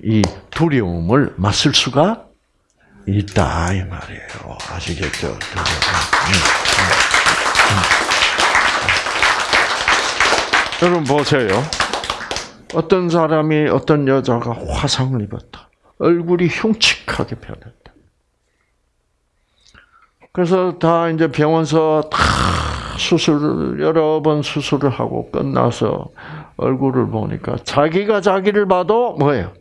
이 두려움을 맞설 수가 있다 이 말이에요. 아시겠죠? 음, 음, 음. 여러분 보세요. 어떤 사람이 어떤 여자가 화상을 입었다. 얼굴이 흉측하게 변했다. 그래서 다 이제 병원서 다 수술 여러 번 수술을 하고 끝나서 얼굴을 보니까 자기가 자기를 봐도 뭐예요?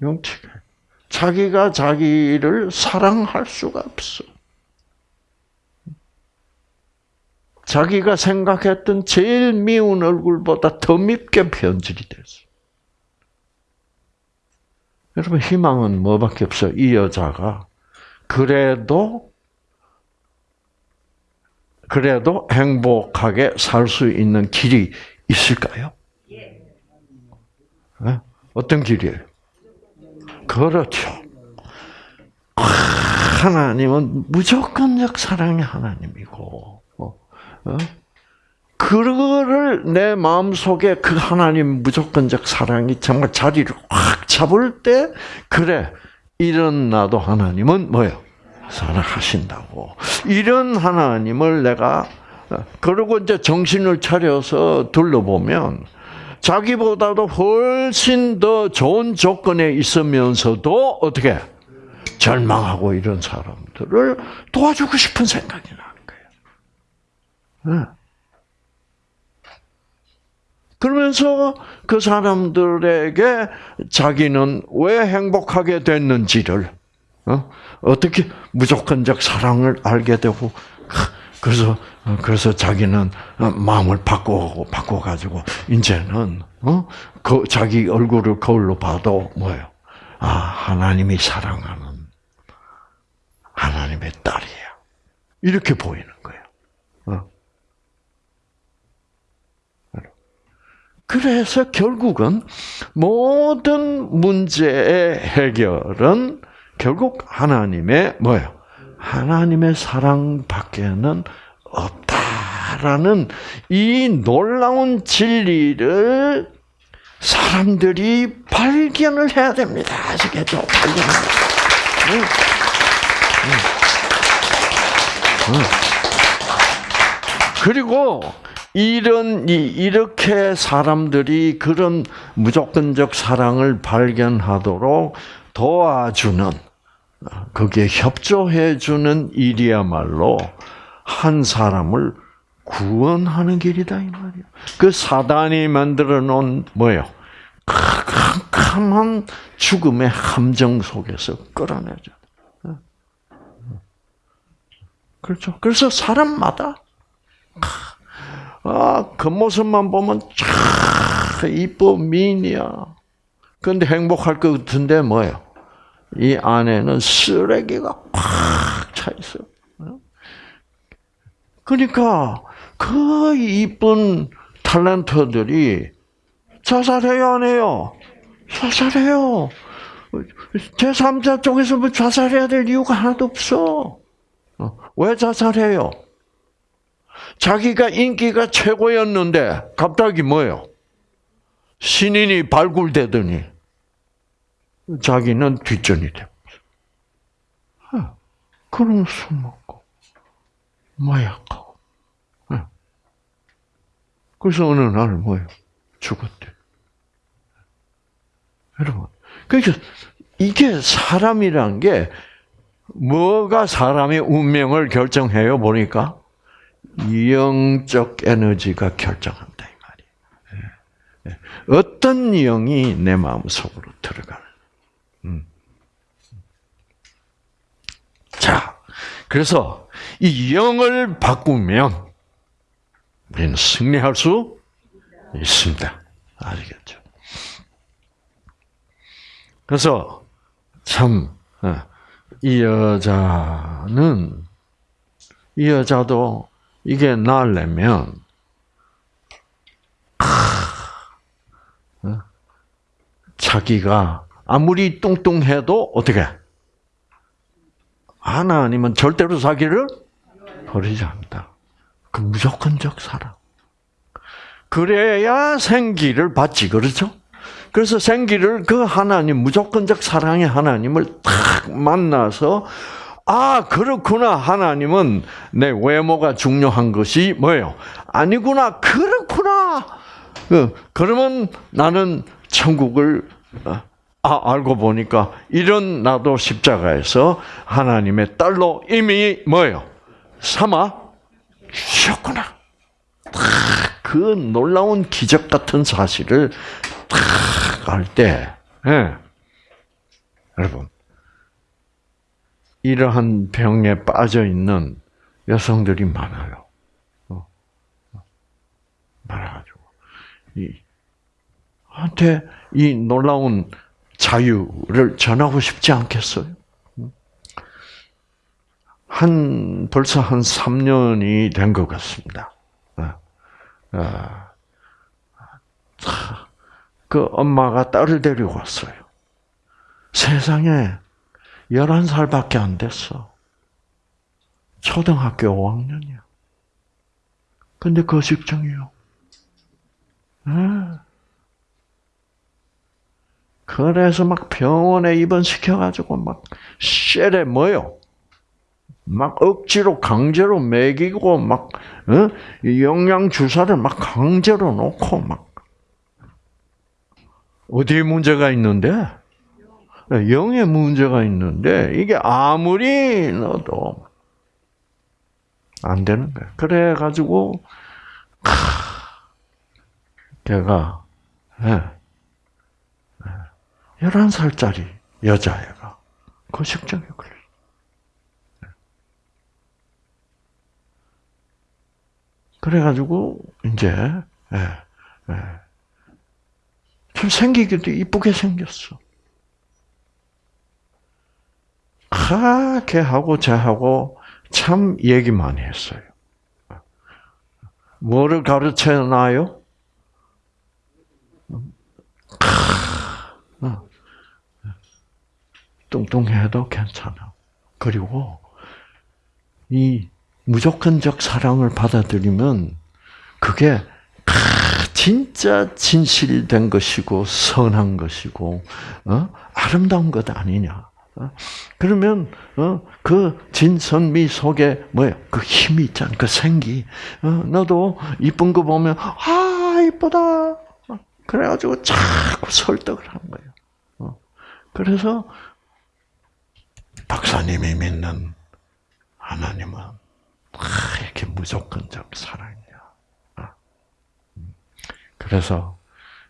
흉측해. 자기가 자기를 사랑할 수가 없어. 자기가 생각했던 제일 미운 얼굴보다 더 밉게 변질이 됐어. 여러분 희망은 뭐밖에 없어요. 이 여자가 그래도 그래도 행복하게 살 수 있는 길이 있을까요? 예? 어떤 길이에요? 그렇죠. 아, 하나님은 무조건적 사랑의 하나님이고, 어? 어? 그거를 내 마음 속에 그 하나님 무조건적 사랑이 정말 자리를 확 잡을 때, 그래, 이런 나도 하나님은 뭐예요? 사랑하신다고. 이런 하나님을 내가, 어, 그리고 이제 정신을 차려서 둘러보면, 자기보다도 훨씬 더 좋은 조건에 있으면서도 어떻게 절망하고 이런 사람들을 도와주고 싶은 생각이 나는 거예요. 네. 그러면서 그 사람들에게 자기는 왜 행복하게 됐는지를 어? 떻게 무조건적 사랑을 알게 되고 그래서 그래서 자기는 마음을 바꾸고 바꿔 가지고 이제는 어? 그 자기 얼굴을 거울로 봐도 뭐예요? 아 하나님이 사랑하는 하나님의 딸이야 이렇게 보이는 거예요. 어? 그래서 결국은 모든 문제의 해결은 결국 하나님의 뭐예요? 하나님의 사랑 밖에는 없다라는 이 놀라운 진리를 사람들이 발견을 해야 됩니다. 아시겠죠? 발견을. 그리고 이런 이렇게 사람들이 그런 무조건적 사랑을 발견하도록 도와주는 거기에 협조해 주는 일이야말로 한 사람을 구원하는 길이다 이 말이야. 그 사단이 만들어 놓은 뭐요? 캄캄한 죽음의 함정 속에서 끌어내죠. 그렇죠. 그래서 사람마다 아, 겉모습만 보면 참 이뻐 미인이야. 근데 행복할 것 같은데 뭐예요? 이 안에는 쓰레기가 꽉 차 있어. 그러니까 그 이쁜 탤런트들이 자살해요, 안 해요? 자살해요. 제3자 쪽에서 뭐 자살해야 될 이유가 하나도 없어. 왜 자살해요? 자기가 인기가 최고였는데 갑자기 뭐예요? 신인이 발굴되더니 자기는 뒷전이 돼. 그럼 술 먹고 마약하고. 그래서 어느 날 뭐예요? 죽었대. 여러분, 그러니까 이게 사람이란 게 뭐가 사람의 운명을 결정해요? 보니까 영적 에너지가 결정한다 이 말이에요. 어떤 영이 내 마음 속으로 들어가는. 음. 자, 그래서 이 영을 바꾸면 우리는 승리할 수 있습니다. 아시겠죠? 그래서 참, 이 여자는, 이 여자도 이게 나려면, 자기가 아무리 뚱뚱해도 어떻게? 하나님은 절대로 자기를 버리지 않는다. 그 무조건적 사랑. 그래야 생기를 받지, 그렇죠? 그래서 생기를 그 하나님, 무조건적 사랑의 하나님을 딱 만나서, 아, 그렇구나. 하나님은 내 외모가 중요한 것이 뭐예요? 아니구나. 그렇구나. 그, 그러면 나는 천국을, 아, 알고 보니까 이런 나도 십자가에서 하나님의 딸로 이미 뭐예요? 삼아 주셨구나. 그 놀라운 기적 같은 사실을 탁알 때, 예. 여러분, 이러한 병에 빠져 있는 여성들이 많아요. 어. 많아가지고 이 한테 이 놀라운 자유를 전하고 싶지 않겠어요? 한 벌써 한 3년이 된 것 같습니다. 그 엄마가 딸을 데리고 왔어요. 세상에 11살밖에 안 됐어. 초등학교 5학년이야. 근데 거식증이요. 네. 그래서 막 병원에 입원시켜가지고 막 쉐레 뭐요? 막 억지로 강제로 먹이고 막 어? 영양 주사를 막 강제로 놓고 막 어디에 문제가 있는데 영에 문제가 있는데 이게 아무리 넣어도 안 되는 거야. 그래 가지고 걔가 예. 11살짜리 여자애가 거식증에 걸려. 그래가지고 이제 예, 예. 좀 생기기도 이쁘게 생겼어. 아, 걔하고 쟤하고 참 얘기 많이 했어요. 뭐를 가르쳐 놔요? 어. 뚱뚱해도 괜찮아. 그리고 이 무조건적 사랑을 받아들이면 그게 아, 진짜 진실된 것이고 선한 것이고 어? 아름다운 것 아니냐. 어? 그러면 어? 그 진선미 속에 뭐야 그 힘이 있잖아 그 생기 어? 너도 이쁜 거 보면 아 이쁘다 어? 그래가지고 자꾸 설득을 하는 거예요 어? 그래서 박사님이 믿는 하나님은 아, 이렇게 무조건적 사랑이야 어? 음. 그래서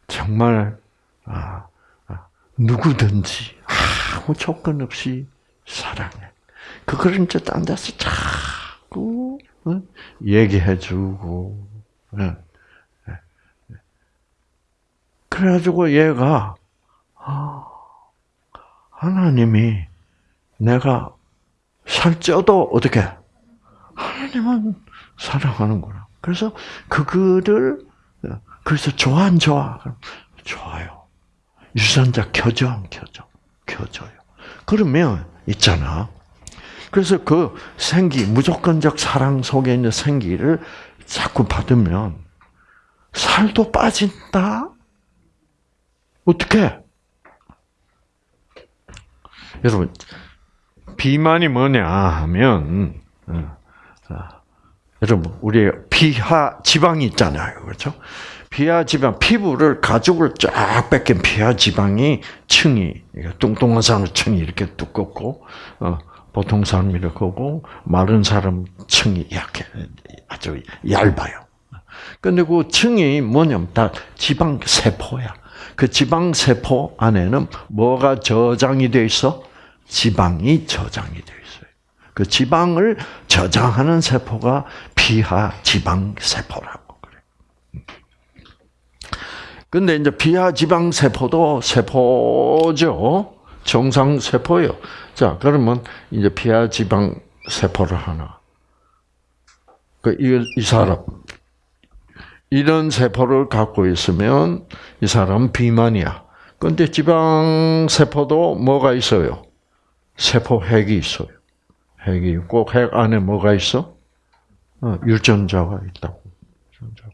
정말 아, 아, 누구든지 아무 조건 없이 사랑해. 그걸 이제 딴 데서 자꾸 어? 얘기해주고. 예. 예. 그래가지고 얘가 아, 하나님이 내가 살쪄도 어떻게 하나님은 사랑하는구나. 그래서 그거를 그래서 좋아 안 좋아? 좋아요. 유전자 켜져 안 켜져? 켜져요. 그러면 있잖아. 그래서 그 생기 무조건적 사랑 속에 있는 생기를 자꾸 받으면 살도 빠진다. 어떻게? 여러분 비만이 뭐냐 하면 어, 여러분 우리 피하 지방이 있잖아요, 그렇죠? 피하 지방, 피부를 가죽을 쫙 뺏긴 피하 지방이 층이 뚱뚱한 사람 층이 이렇게 두껍고 어, 보통 사람 이렇게 고 마른 사람 층이 약해 아주 얇아요. 근데 그 층이 뭐냐면 다 지방 세포야. 그 지방 세포 안에는 뭐가 저장이 돼 있어? 지방이 저장이 돼 있어요. 그 지방을 저장하는 세포가 피하 지방 세포라고 그래. 근데 이제 피하 지방 세포도 세포죠. 정상 세포예요. 자, 그러면 이제 피하 지방 세포를 하나. 그, 이, 이 사람. 이런 세포를 갖고 있으면 이 사람 비만이야. 근데 지방 세포도 뭐가 있어요? 세포 핵이 있어요. 핵이 있고 핵 안에 뭐가 있어? 어, 유전자가 있다고. 유전자.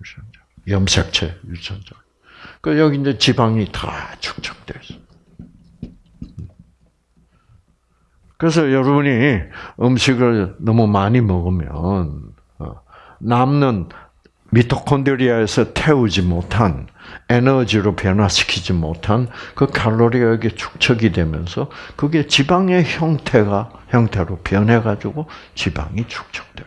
유전자. 염색체 유전자. 그 여기 이제 지방이 다 축적돼 있어. 그래서 여러분이 음식을 너무 많이 먹으면 어, 남는 미토콘드리아에서 태우지 못한 에너지로 변화시키지 못한 그 칼로리가 여기 축적이 되면서 그게 지방의 형태가 형태로 변해 가지고 지방이 축적돼요.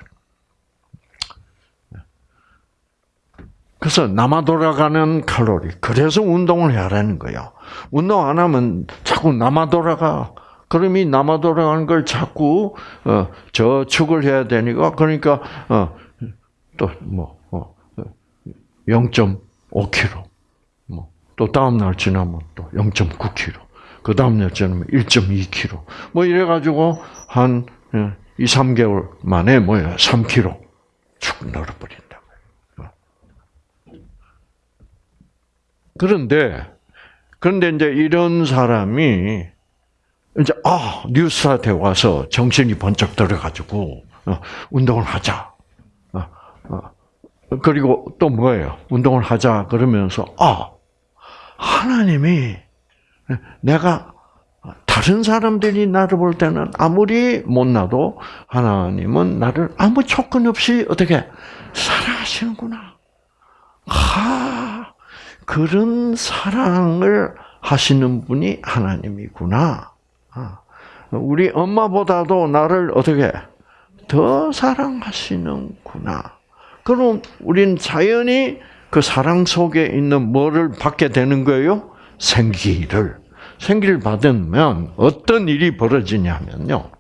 그래서 남아 돌아가는 칼로리. 그래서 운동을 해야라는 거예요. 운동 안 하면 자꾸 남아 돌아가. 그럼 이 남아 돌아가는 걸 자꾸 어, 저축을 해야 되니까 그러니까 어, 또뭐 어, 0.5kg. 뭐또 다음 날 지나면 또 0.9kg. 그 다음 날 지나면 1.2kg. 뭐 이래 가지고 한 2, 3개월 만에 뭐야? 3kg 축 늘어버린다. 그런데 그런데 이제 이런 사람이 이제 아 뉴스타트에 와서 정신이 번쩍 들어가지고 어, 운동을 하자. 어, 어. 그리고 또 뭐예요? 운동을 하자 그러면서 아 하나님이 내가 다른 사람들이 나를 볼 때는 아무리 못나도 하나님은 나를 아무 조건 없이 어떻게 사랑하시는구나. 하, 그런 사랑을 하시는 분이 하나님이구나. 아, 우리 엄마보다도 나를 어떻게 더 사랑하시는구나. 그럼 우린 자연히 그 사랑 속에 있는 뭐를 받게 되는 거예요? 생기를. 생기를 받으면 어떤 일이 벌어지냐면요.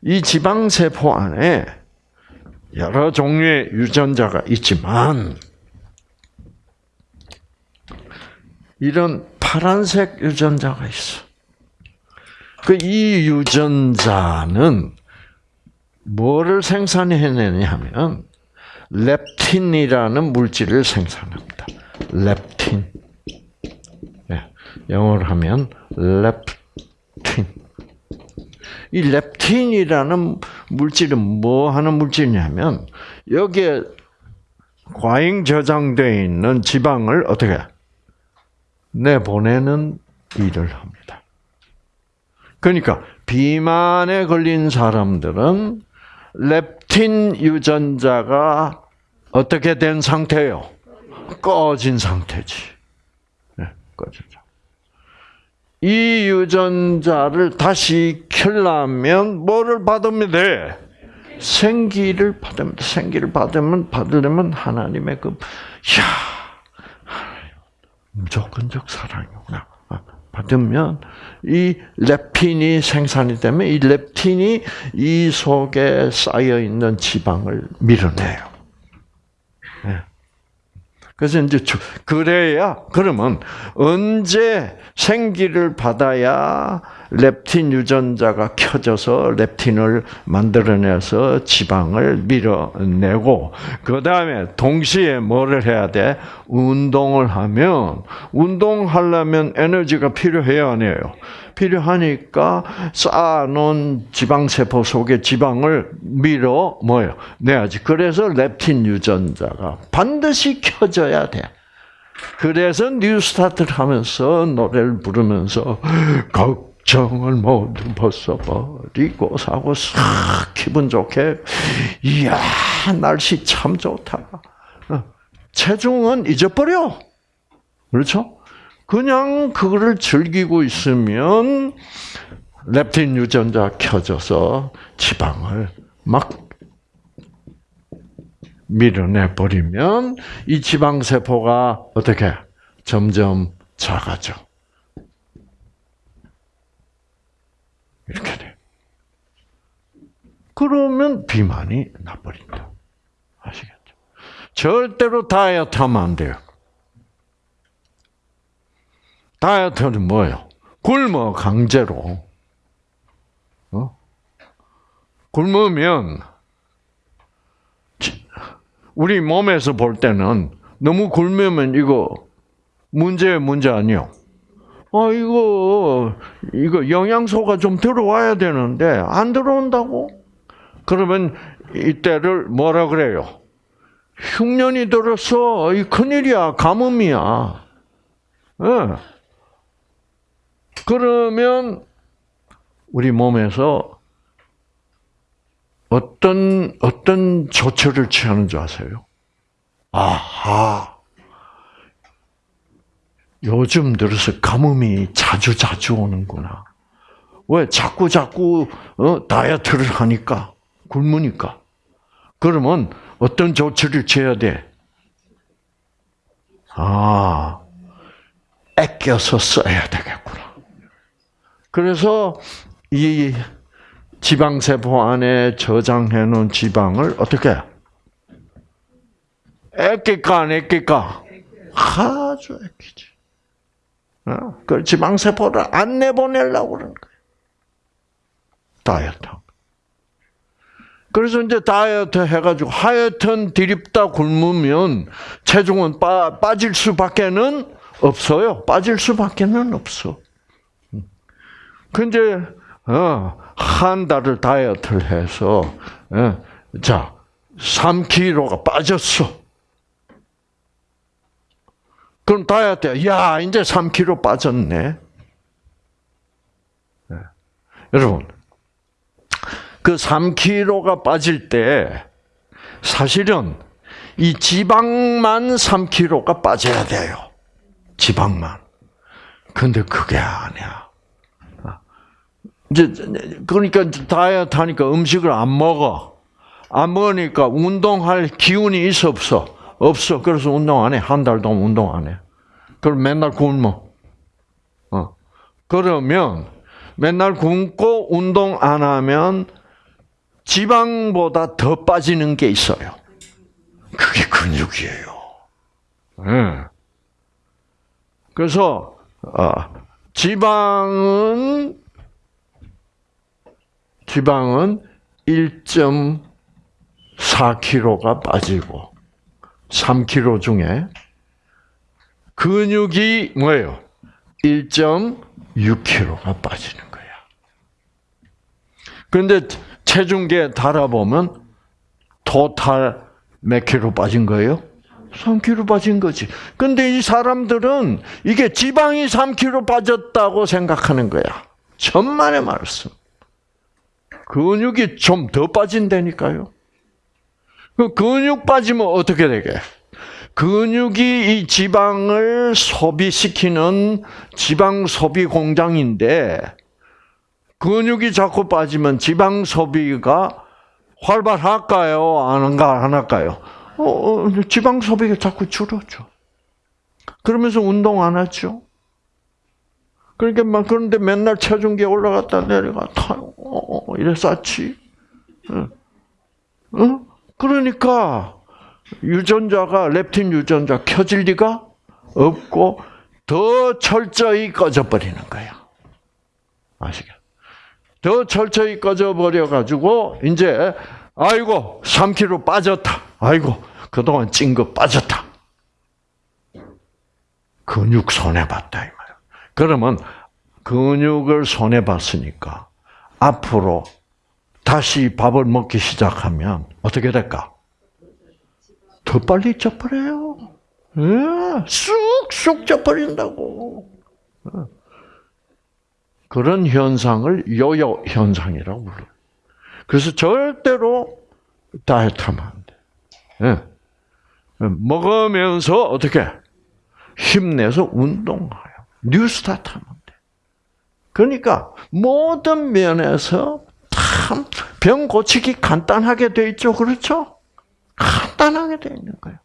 이 지방세포 안에 여러 종류의 유전자가 있지만, 이런 파란색 유전자가 있어. 그 이 유전자는 뭐를 생산해내냐 하면, 렙틴이라는 물질을 생산합니다. 렙틴. 네, 영어로 하면 렙틴. 이 렙틴이라는 물질은 뭐 하는 물질이냐면 여기에 과잉 저장되어 있는 지방을 어떻게 내보내는 일을 합니다. 그러니까 비만에 걸린 사람들은 렙틴 유전자가 어떻게 된 상태예요? 꺼진 상태지. 네, 꺼졌죠. 이 유전자를 다시 켜려면 뭐를 받으면 돼? 생기를 받으면 돼. 생기를 받으면 받으려면 하나님의 그, 야, 무조건적 사랑이구나. 아, 받으면 이 렙틴이 생산이 되면 이 렙틴이 이 속에 쌓여 있는 지방을 밀어내요. 네. 그래서 이제 그래야 그러면 언제 생기를 받아야 렙틴 유전자가 켜져서 렙틴을 만들어내서 지방을 밀어내고 그 다음에 동시에 뭐를 해야 돼? 운동을 하면 운동하려면 에너지가 필요해요, 아니에요? 필요하니까 쌓아놓은 지방세포 속에 지방을 밀어 뭐요 내야지. 그래서 렙틴 유전자가 반드시 켜져야 돼. 그래서 뉴스타트를 하면서 노래를 부르면서 걱정을 모두 벗어버리고 사고 싹 기분 좋게 이야 날씨 참 좋다. 어, 체중은 잊어버려. 그렇죠? 그냥 그거를 즐기고 있으면 렙틴 유전자 켜져서 지방을 막 밀어내 버리면 이 지방 세포가 어떻게 점점 작아져. 이렇게 돼. 그러면 비만이 나버린다. 아시겠죠? 절대로 다이어트 하면 안 돼요. 다이어트는 뭐예요? 굶어 강제로. 어? 굶으면 우리 몸에서 볼 때는 너무 굶으면 이거 문제 문제 아니요. 아 이거 이거 영양소가 좀 들어와야 되는데 안 들어온다고? 그러면 이때를 뭐라 그래요? 흉년이 들었어. 이 큰일이야. 가뭄이야. 네. 그러면 우리 몸에서 어떤 어떤 조처를 취하는 줄 아세요? 아하. 요즘 들어서 가뭄이 자주 자주 오는구나. 왜 자꾸 자꾸 어, 다이어트를 하니까 굶으니까. 그러면 어떤 조치를 취해야 돼? 아, 아껴서 써야 되겠구나. 그래서 이 지방세포 안에 저장해 놓은 지방을 어떻게 아낄까 안 아낄까? 아주 아끼지. 어? 그 지방세포를 안 내보내려고 그러는 거예요. 다이어트. 그래서 이제 다이어트 해가지고 하여튼 디립다 굶으면 체중은 빠, 빠질 수밖에는 없어요. 빠질 수밖에는 없어. 근데 어, 한 달을 다이어트를 해서 어, 자 3kg가 빠졌어. 그럼 다이어트 야 이제 3kg 빠졌네. 네. 여러분 그 3kg가 빠질 때 사실은 이 지방만 3kg가 빠져야 돼요. 지방만. 근데 그게 아니야. 이제 그러니까 다이어트 하니까 음식을 안 먹어. 안 먹으니까 운동할 기운이 있어 없어? 없어. 그래서 운동 안 해. 한 달 동안 운동 안 해. 그럼 맨날 굶어. 어. 그러면 맨날 굶고 운동 안 하면 지방보다 더 빠지는 게 있어요. 그게 근육이에요. 예. 그래서 어, 지방은 지방은 1.4kg가 빠지고 3kg 중에 근육이 뭐예요? 1.6kg가 빠지는 거야. 그런데 체중계 달아보면 토탈 몇 킬로 빠진 거예요? 3kg 빠진 거지. 근데 이 사람들은 이게 지방이 3kg 빠졌다고 생각하는 거야. 천만의 말씀. 근육이 좀 더 빠진다니까요. 그 근육 빠지면 어떻게 되게? 근육이 이 지방을 소비시키는 지방 소비 공장인데 근육이 자꾸 빠지면 지방 소비가 활발할까요? 안, 안 할까요? 어, 어, 지방 소비가 자꾸 줄어죠. 그러면서 운동 안 하죠. 그러니까 막 그런데 맨날 체중계 올라갔다 내려갔다 어, 어, 이래 쌓지. 어? 어? 그러니까 유전자가 렙틴 유전자 켜질 리가 없고 더 철저히 꺼져버리는 거야. 아시겠죠? 더 철저히 꺼져버려 가지고 이제 아이고 3kg 빠졌다. 아이고 그동안 찐 거 빠졌다. 근육 손해 봤다 이 말이야. 그러면 근육을 손해 봤으니까 앞으로 다시 밥을 먹기 시작하면 어떻게 될까? 더 빨리 쪄버려요. 예, 쑥쑥 쪄버린다고. 예. 그런 현상을 요요 현상이라고 불러요. 그래서 절대로 다이어트 하면 안 돼. 예. 먹으면서 어떻게 힘내서 운동해요. 뉴스타트 하면 돼. 그러니까 모든 면에서 참 병 고치기 간단하게 돼 있죠. 그렇죠? 간단하게 돼 있는 거예요.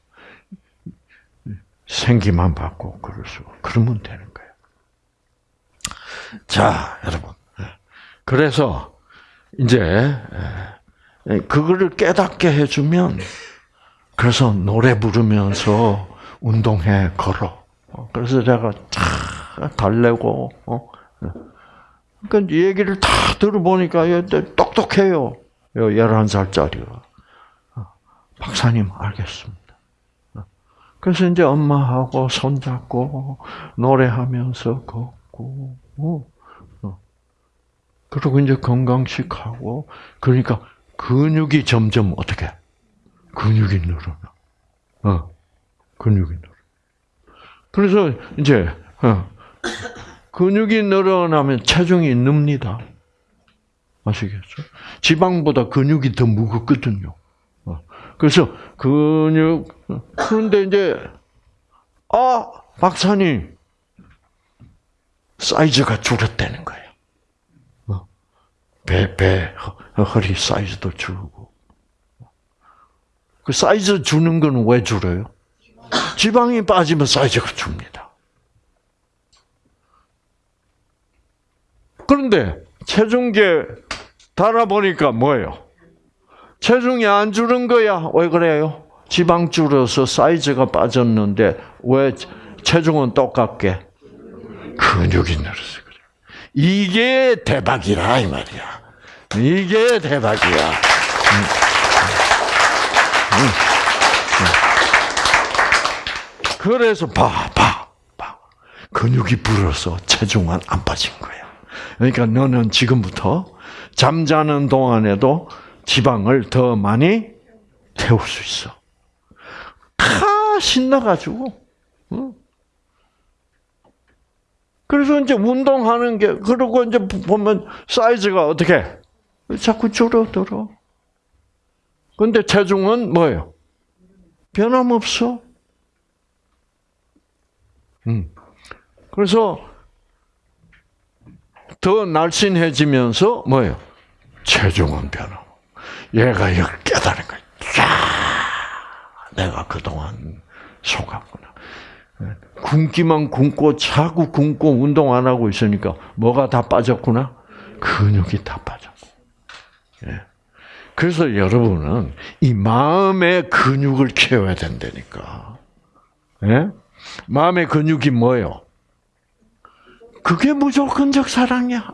생기만 받고 그럴 수 그러면 되는 거예요. 자, 여러분. 그래서 이제 그거를 깨닫게 해주면 그래서 노래 부르면서 운동해 걸어. 그래서 제가 참 달래고 어. 그러니까 얘기를 다 들어보니까 얘 똑똑해요. 11살짜리가. 박사님 알겠습니다. 그래서 이제 엄마하고 손잡고 노래하면서 걷고 어. 그리고 이제 건강식 하고 그러니까 근육이 점점 어떻게 근육이 늘어나. 어. 근육이 늘어. 그래서 이제 어. 근육이 늘어나면 체중이 늡니다. 아시겠죠? 지방보다 근육이 더 무겁거든요. 어. 그래서 근육 그런데 이제 아 박사님 사이즈가 줄었다는 거예요. 배, 배, 허리 사이즈도 줄고. 그 사이즈 주는 건 왜 줄어요? 지방이 빠지면 사이즈가 줍니다. 그런데 체중계 달아보니까 뭐예요? 체중이 안 줄은 거야. 왜 그래요? 지방 줄어서 사이즈가 빠졌는데 왜 체중은 똑같게? 근육이 늘어서 그래. 이게 대박이라 이 말이야. 이게 대박이야. 음. 음. 음. 그래서 봐, 봐, 봐. 근육이 불어서 체중은 안 빠진 거예요. 그러니까 너는 지금부터 잠자는 동안에도 지방을 더 많이 태울 수 있어. 다 신나가지고. 응? 그래서 이제 운동하는 게, 그러고 이제 보면 사이즈가 어떻게? 자꾸 줄어들어. 근데 체중은 뭐예요? 변함없어. 음. 그래서 더 날씬해지면서 뭐예요? 체중은 변함. 얘가 이거 깨달은 거야. 야, 내가 그동안 속았구나. 굶기만 굶고 자꾸 굶고 운동 안 하고 있으니까 뭐가 다 빠졌구나? 근육이 다 빠졌고. 예. 그래서 여러분은 이 마음의 근육을 키워야 된다니까. 예? 마음의 근육이 뭐예요? 그게 무조건적 사랑이야.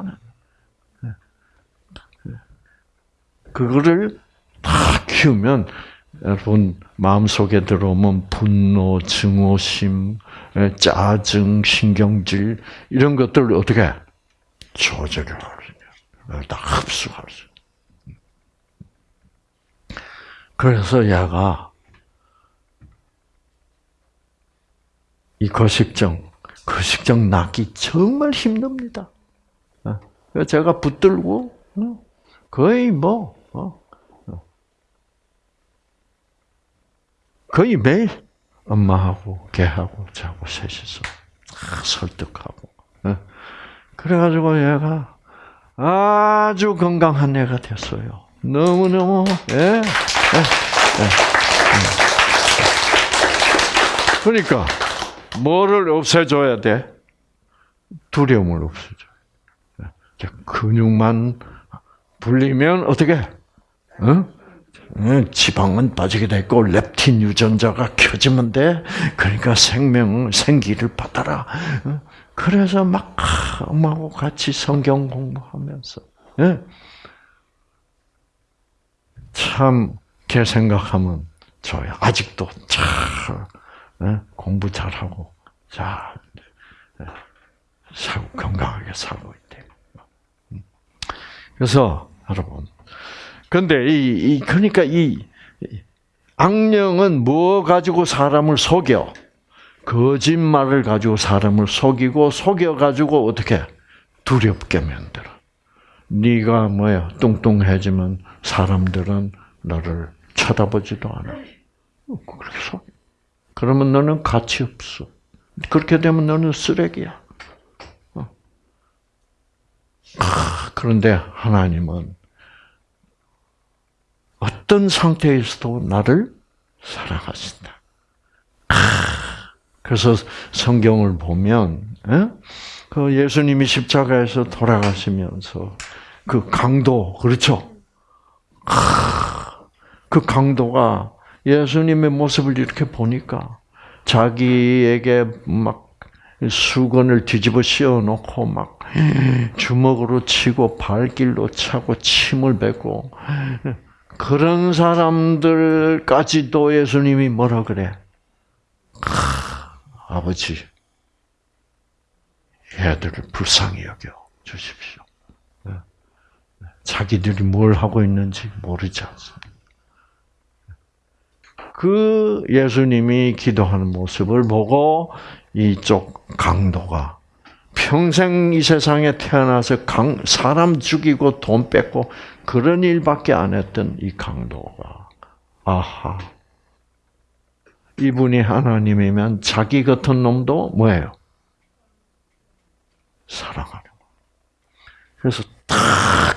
그거를 다 키우면 여러분 마음속에 들어오면 분노, 증오심, 예, 짜증, 신경질 이런 것들을 어떻게 조절을 하느냐. 다 흡수할 수. 그래서 야가 이 거식증, 거식증 낫기 정말 힘듭니다. 어, 제가 붙들고 어, 거의 뭐 어, 거의 매일 엄마하고 걔하고 자고 셋이서 설득하고 그래가지고 얘가 아주 건강한 애가 됐어요. 너무 너무 예. 예, 예, 그러니까 뭐를 없애줘야 돼? 두려움을 없애줘. 근육만 불리면 어떻게? 어? 지방은 빠지게 되고 렙틴 유전자가 켜지면 돼. 그러니까 생명, 생기를 받아라. 그래서 막 엄마하고 같이 성경 공부하면서 참, 걔 생각하면 좋아요. 아직도 잘 공부 잘하고 잘 사고 건강하게 살고 있대. 그래서 여러분 근데 이, 이 그러니까 이 악령은 뭐 가지고 사람을 속여? 거짓말을 가지고 사람을 속이고 속여 가지고 어떻게 두렵게 만들어. 네가 뭐야 뚱뚱해지면 사람들은 너를 쳐다보지도 않아. 그렇게 속. 그러면 너는 가치 없어. 그렇게 되면 너는 쓰레기야. 그런데 하나님은 어떤 상태에서도 나를 사랑하신다. 그래서 성경을 보면 그 예수님이 십자가에서 돌아가시면서 그 강도 그렇죠? 그 강도가 예수님의 모습을 이렇게 보니까 자기에게 막 수건을 뒤집어 씌워 놓고 막 주먹으로 치고 발길로 차고 침을 뱉고 그런 사람들까지도 예수님이 뭐라 그래? 아버지, 애들을 불쌍히 여겨 주십시오. 자기들이 뭘 하고 있는지 모르지 않습니다. 그 예수님이 기도하는 모습을 보고 이쪽 강도가 평생 이 세상에 태어나서 강, 사람 죽이고 돈 뺏고 그런 일밖에 안 했던 이 강도가 아하 이분이 하나님이면 자기 같은 놈도 뭐예요? 사랑하는 거. 그래서 다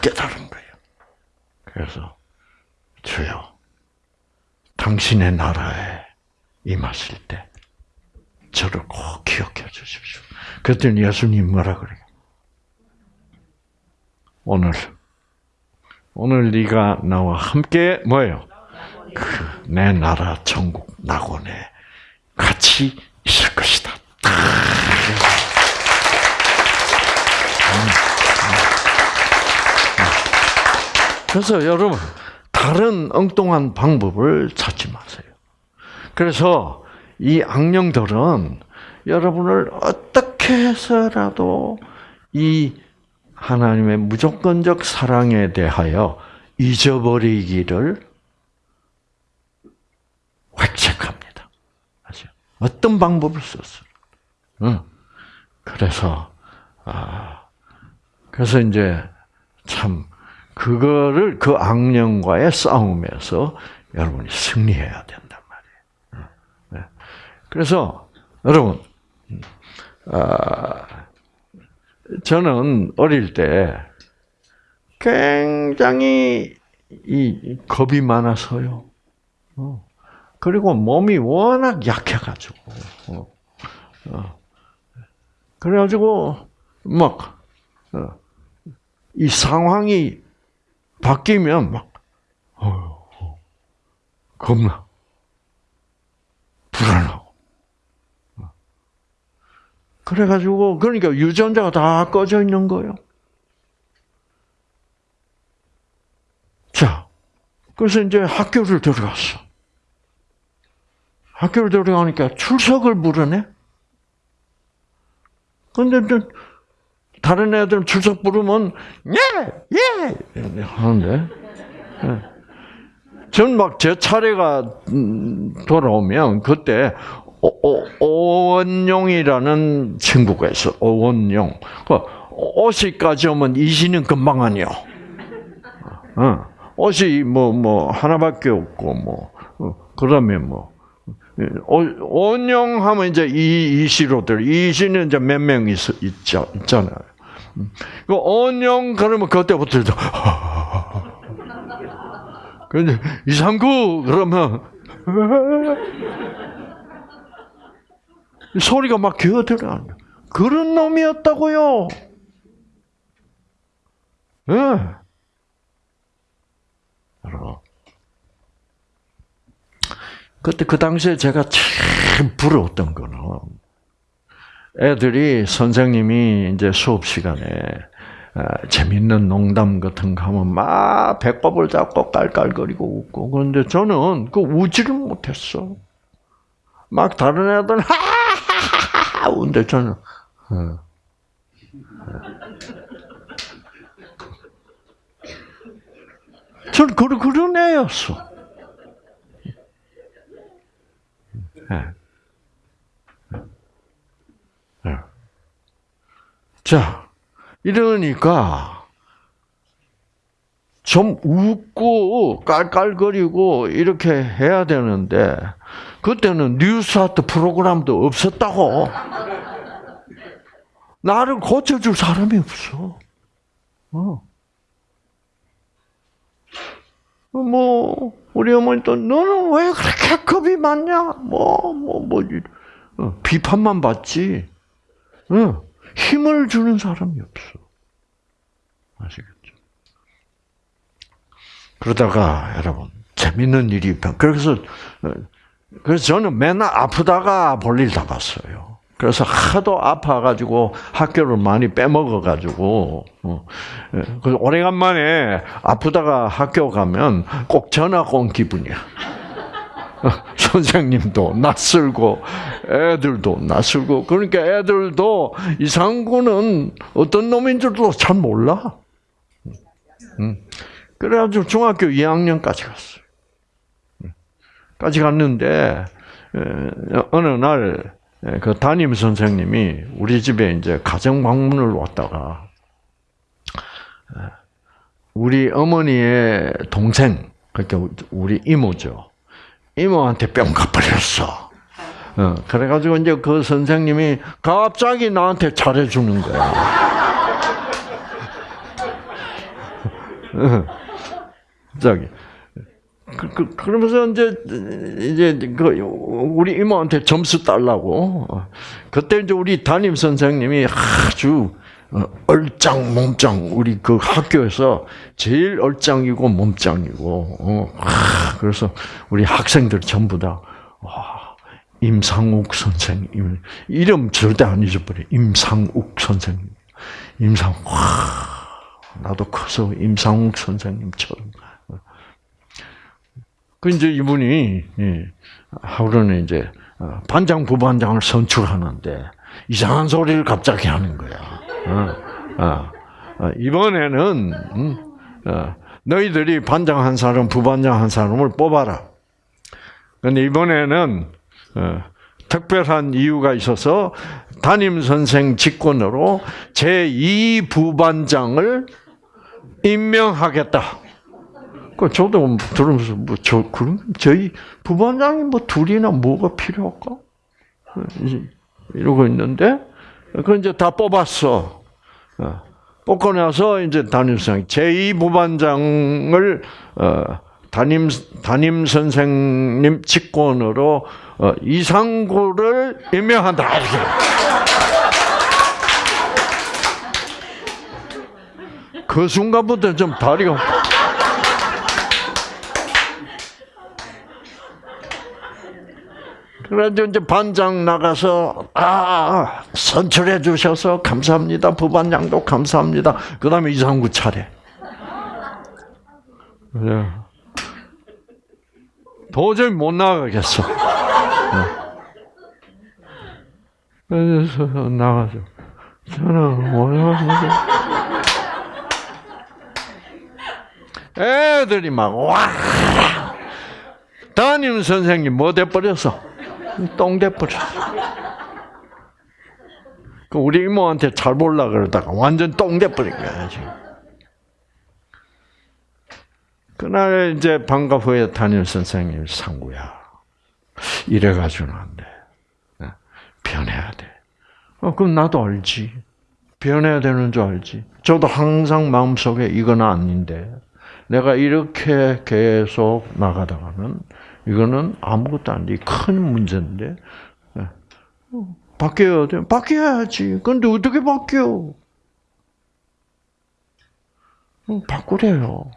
깨달은 거예요. 그래서 주여 당신의 나라에 임하실 때 저를 꼭 기억해 주십시오. 그랬더니 예수님 뭐라 그래요? 오늘 오늘 네가 나와 함께 뭐예요? 그 내 나라 천국 낙원에 같이 있을 것이다. 그래서 여러분 다른 엉뚱한 방법을 찾지 마세요. 그래서 이 악령들은 여러분을 어떻게 해서라도 이 하나님의 무조건적 사랑에 대하여 잊어버리기를 획책합니다. 아시죠? 어떤 방법을 썼어요. 응. 그래서 아 그래서 이제 참 그거를 그 악령과의 싸움에서 여러분이 승리해야 된단 말이에요. 네. 그래서 여러분, 아, 저는 어릴 때 굉장히 이 겁이 많아서요. 어. 그리고 몸이 워낙 약해가지고, 어. 어. 그래가지고 막 어. 이 상황이 바뀌면 막 어, 겁나 불안하고. 어. 그래가지고 그러니까 유전자가 다 꺼져 있는 거예요. 자, 그래서 이제 학교를 들어갔어. 학교를 들어가니까 출석을 부르네. 근데 또 다른 애들은 출석 부르면 예, 예 하는데 전 막 제 차례가 음, 돌아오면 그때 오- 오- 오 원용이라는 친구가 있어. 오원용. 그 오시까지 오면 이시는 금방 아니요. 어. 옷이 뭐뭐 하나밖에 없고 뭐 어, 그러면 뭐 온영 하면 이제 이 이시로들 이시는 이제 몇명 있, 있죠 있잖아요. 그 온영 그러면 그때부터 이제 근데 이상구 그러면 소리가 막 기어들어. 그런 놈이었다고요. 예. 여러분. 그때 그 당시에 제가 참 부러웠던 거는 애들이 선생님이 이제 수업 시간에 아, 재밌는 농담 같은 거 하면 막 배꼽을 잡고 깔깔거리고 웃고 그런데 저는 그 우지를 못했어. 막 다른 애들은 하하하하 웃는데 저는 어. 저는 그런 그런 애였어. 예. 예. 자, 이러니까 좀 웃고 깔깔거리고 이렇게 해야 되는데 그때는 뉴스아트 프로그램도 없었다고. 나를 고쳐줄 사람이 없어. 어. 뭐 우리 어머니도 너는 왜 그렇게 겁이 많냐? 뭐뭐뭐 비판만 받지. 어, 힘을 주는 사람이 없어. 아시겠죠? 그러다가 여러분 재밌는 일이 발- 그래서 어, 그래서 저는 맨날 아프다가 볼일 다 봤어요. 그래서 하도 아파가지고 학교를 많이 빼먹어가지고 어, 예, 그래서 오래간만에 아프다가 학교 가면 꼭 전학 온 기분이야. 어, 선생님도 낯설고 애들도 낯설고 그러니까 애들도 이상구는 어떤 놈인 줄도 잘 몰라. 음. 그래가지고 중학교 2학년까지 갔어요. 음. 까지 갔는데 에, 어느 날 그 담임 선생님이 우리 집에 이제 가정 방문을 왔다가 에, 우리 어머니의 동생 그러니까 우리 이모죠. 이모한테 뿅 가버렸어. 어, 그래가지고 이제 그 선생님이 갑자기 나한테 잘해주는 거야. 어, 저기. 그, 그, 그 러면서 이제, 이제, 그, 우리 이모한테 점수 달라고. 어, 그때 이제 우리 담임 선생님이 아주, 어, 얼짱, 몸짱, 우리 그 학교에서 제일 얼짱이고 몸짱이고, 어, 아, 그래서 우리 학생들 전부 다, 와, 임상욱 선생님, 이름 절대 안 잊어버려. 임상욱 선생님. 임상, 와, 나도 커서 임상욱 선생님처럼. 그 이제 이분이 예, 하루는 이제 어, 반장 부반장을 선출하는데 이상한 소리를 갑자기 하는 거야. 어, 어, 어, 이번에는 음, 어, 너희들이 반장 한 사람, 부반장 한 사람을 뽑아라. 근데 이번에는 어, 특별한 이유가 있어서 담임 선생 직권으로 제2 부반장을 임명하겠다. 그 저도 들으면서 뭐 저 그럼 저희 부반장이 뭐 둘이나 뭐가 필요할까? 이러고 있는데 그 이제 다 뽑았어. 어, 뽑고 나서 이제 담임선생 제2 부반장을 어, 담임 담임 선생님 직권으로 어, 이상구를 임명한다. 그 순간부터 좀 다리가 그래서 이제 반장 나가서 아 선출해 주셔서 감사합니다. 부반장도 감사합니다. 그 다음에 이상구 차례. 그래. 도저히 못 나가겠어. 그래서 나가서 저는 원하는 애들이 막 와. 담임 선생님 뭐 돼버렸어? 똥 돼버렸어. 그 우리 이모한테 잘 볼라 그러다가 완전 똥 돼버린 거야 지금. 그날 이제 방과 후에 담임 선생님 상구야. 이래가지고는 안 돼. 네. 변해야 돼. 어, 그럼 나도 알지. 변해야 되는 줄 알지. 저도 항상 마음속에 이건 아닌데. 내가 이렇게 계속 나가다가는 이거는 아무것도 아닌데 큰 문제인데 네. 어, 바뀌어야 돼. 바뀌어야지. 근데 어떻게 바뀌어? 어, 바꾸래요.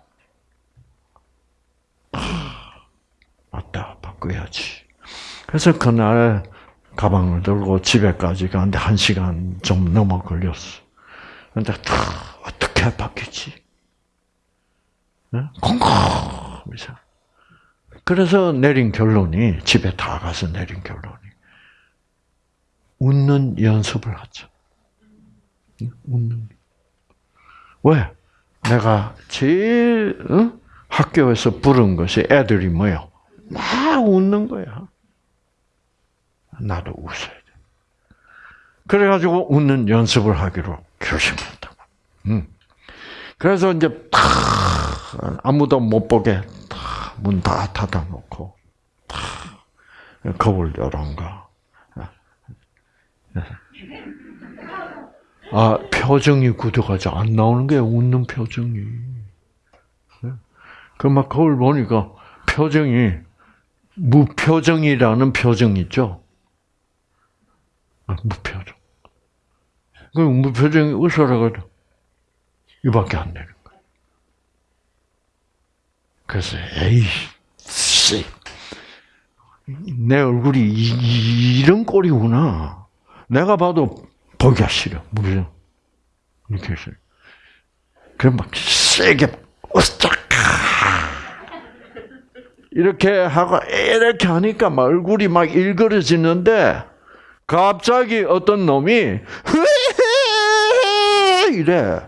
맞다, 바꿔야지. 그래서 그날 가방을 들고 집에까지 가는데 한 시간 좀 넘어 걸렸어. 근데 다 어떻게 바뀌지? 네? 콩콩. 그래서 내린 결론이 집에 다 가서 내린 결론이 웃는 연습을 하자. 웃는. 왜? 내가 제일 어? 학교에서 부른 것이 애들이 뭐요? 막 웃는 거야. 나도 웃어야 돼. 그래가지고 웃는 연습을 하기로 결심했다. 음. 그래서 이제 탁 아무도 못 보게 문 다 닫아놓고 탁 거울 열어가. 아 표정이 굳어가지 안 나오는 게 웃는 표정이. 그 막 거울 보니까 표정이 무표정이라는 표정 있죠. 아, 무표정. 그 무표정이 웃어라고 이밖에 안 거야. 그래서 에이 씨. 내 얼굴이 이, 이 런 꼴이구나. 내가 봐도 보기가 싫어. 무슨 이렇게 해서 그럼 막 세게 으쌰 이렇게 하고 이렇게 하니까 막 얼굴이 막 일그러지는데 갑자기 어떤 놈이 이래.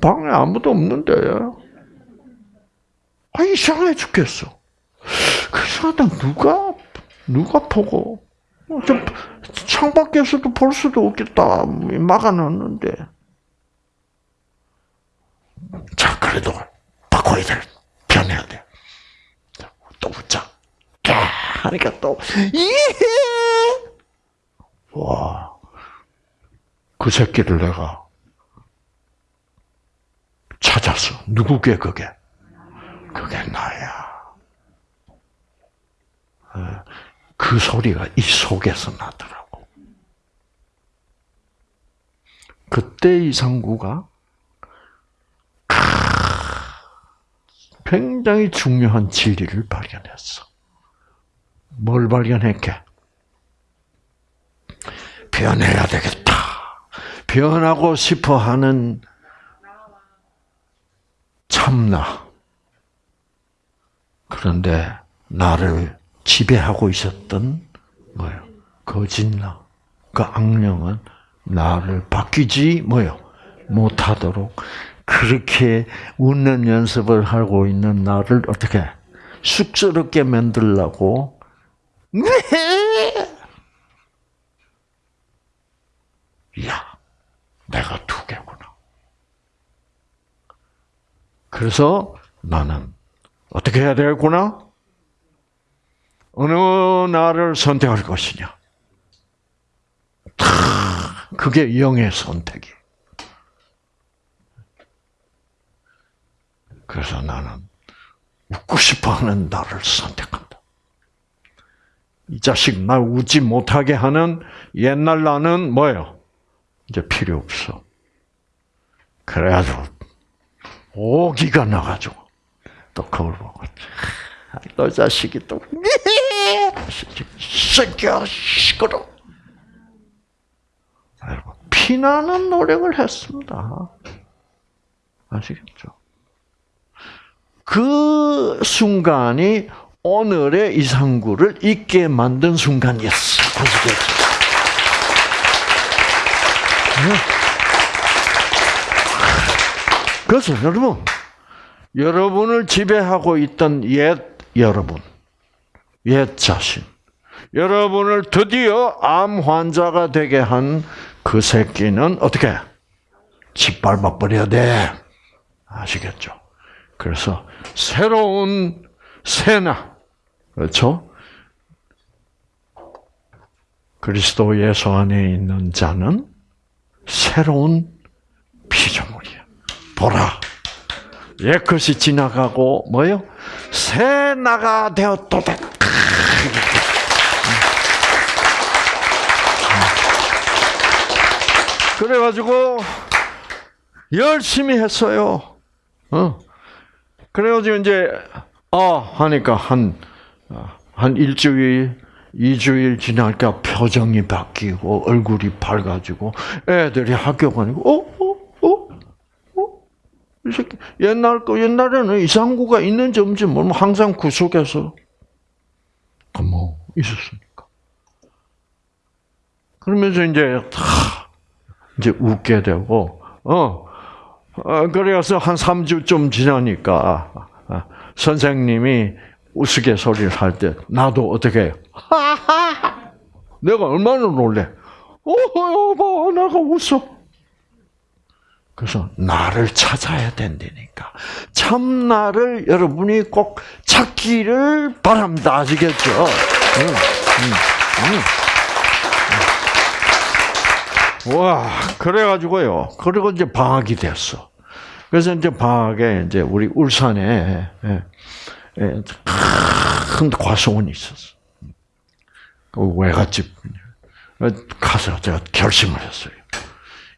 방에 아무도 없는데. 아, 이상해 죽겠어. 그 사람 누가, 누가 보고, 어, 좀 창밖에서도 볼 수도 없겠다. 막아놨는데. 자, 그래도 바꿔야 돼. 변해야 돼. 또 웃자. 하니까 또, 예! 와. 그 새끼를 내가 찾았어. 누구게, 그게? 그게 나야. 그 소리가 이 속에서 나더라고. 그때 이상구가 굉장히 중요한 진리를 발견했어. 뭘 발견했게? 변해야 되겠다. 변하고 싶어 하는 참나. 그런데 나를 지배하고 있었던 뭐예요? 거짓나. 그 악령은 나를 바뀌지 뭐요 못하도록 그렇게 웃는 연습을 하고 있는 나를 어떻게 쑥스럽게 만들라고 네. 야, 내가 두 개구나. 그래서 나는 어떻게 해야 되겠구나? 어느 나를 선택할 것이냐? 다 그게 영의 선택이. 그래서 나는 웃고 싶어하는 나를 선택한다. 이 자식 날 웃지 못하게 하는 옛날 나는 뭐예요? 이제 필요 없어. 그래가지고 오기가 나가지고 또 거울 보고 너 자식이 또 새끼야 시끄러. 여러분 피나는 노력을 했습니다. 아시겠죠? 그 순간이 오늘의 이상구를 있게 만든 순간이었어. 아시겠죠? 그래서 여러분, 여러분을 지배하고 있던 옛 여러분, 옛 자신, 여러분을 드디어 암 환자가 되게 한 그 새끼는 어떻게 짓밟아 버려야 돼. 아시겠죠? 그래서 새로운 새나 그렇죠? 그리스도 예수 안에 있는 자는 새로운 피조물이야. 보라. 옛 것이 지나가고 뭐요? 새 나가 되었도다. 그래가지고 열심히 했어요. 어. 그래가지고 이제 아 하니까 한 한 일주일, 이주일 지나니까 표정이 바뀌고 얼굴이 밝아지고 애들이 학교 가니까 어, 이 새끼 옛날 거 옛날에는 이상구가 있는지 없는지 모르면 항상 구석에서 뭐 있었으니까. 그러면서 이제 다 이제 웃게 되고 어. 어, 그래서 한 3주쯤 지나니까 아, 선생님이 우스갯소리를 할 때 나도 어떻게 해요? 하하! 내가 얼마나 놀래? 어, 여보, 내가 웃어. 그래서 나를 찾아야 된다니까. 참 나를 여러분이 꼭 찾기를 바랍니다. 아시겠죠? 와, 그래가지고요. 그리고 이제 방학이 됐어. 그래서 이제 방학에 이제 우리 울산에 예, 예, 큰 과수원이 있었어. 그 외갓집 가서 제가 결심을 했어요.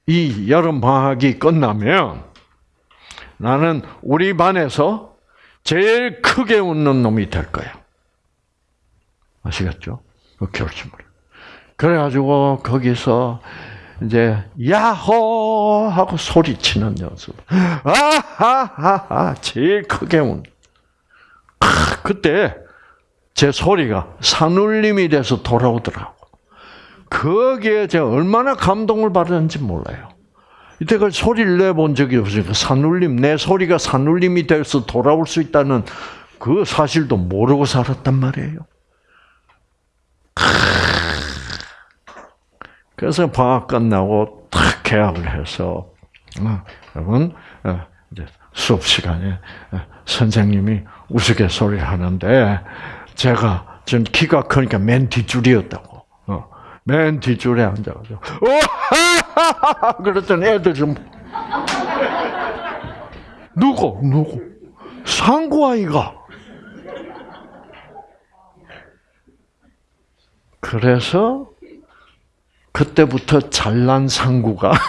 이 여름 방학이 끝나면 나는 우리 반에서 제일 크게 웃는 놈이 될 거야. 아시겠죠? 그 결심을. 그래가지고 거기서 이제 야호 하고 소리치는 연습. 아하하하 제일 크게 운. 그때 제 소리가 산울림이 돼서 돌아오더라고. 거기에 제가 얼마나 감동을 받았는지 몰라요. 이때까지 소리를 내본 적이 없으니까 산울림, 내 소리가 산울림이 돼서 돌아올 수 있다는 그 사실도 모르고 살았단 말이에요. 그래서 방학 끝나고 탁 계약을 해서 어, 여러분 어, 수업 시간에 어, 선생님이 우스갯소리 하는데 제가 전 키가 크니까 맨 뒷줄이었다고. 맨 뒷줄에 앉아가지고 오 그랬더니 애들 좀 누구 누구 상구 아이가 그래서 그때부터 잘난 상구가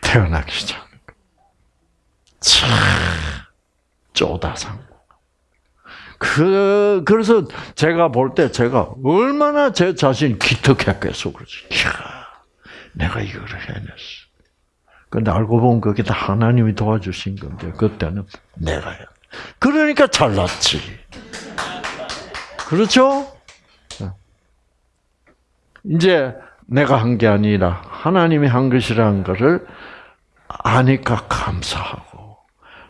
태어나기 시작한 거예요. 참 쪼다 상구. 그 그래서 제가 볼 때 제가 얼마나 제 자신 기특했겠어 그러지. 이야, 내가 이거를 해냈어. 근데 알고 보면 그게 다 하나님이 도와주신 건데 그때는 내가 해. 그러니까 잘났지. 그렇죠? 네. 이제 내가 한 게 아니라 하나님이 한 것이라는 것을 아니까 감사하고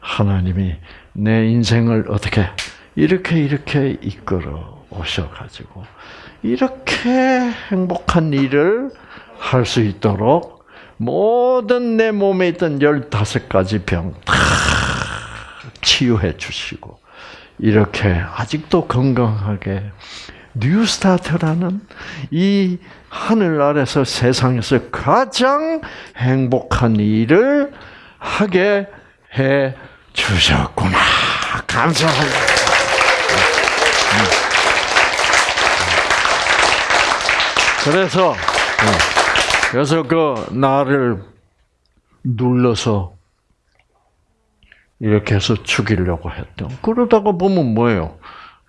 하나님이 내 인생을 어떻게 이렇게 이렇게 이끌어 오셔가지고 이렇게 행복한 일을 할 수 있도록 모든 내 몸에 있던 열다섯 가지 병 다 치유해 주시고 이렇게 아직도 건강하게 뉴스타트라는 이 하늘 아래서 세상에서 가장 행복한 일을 하게 해 주셨구나. 감사합니다. 그래서 그래서 그 나를 눌러서 이렇게 해서 죽이려고 했던. 그러다가 보면 뭐예요?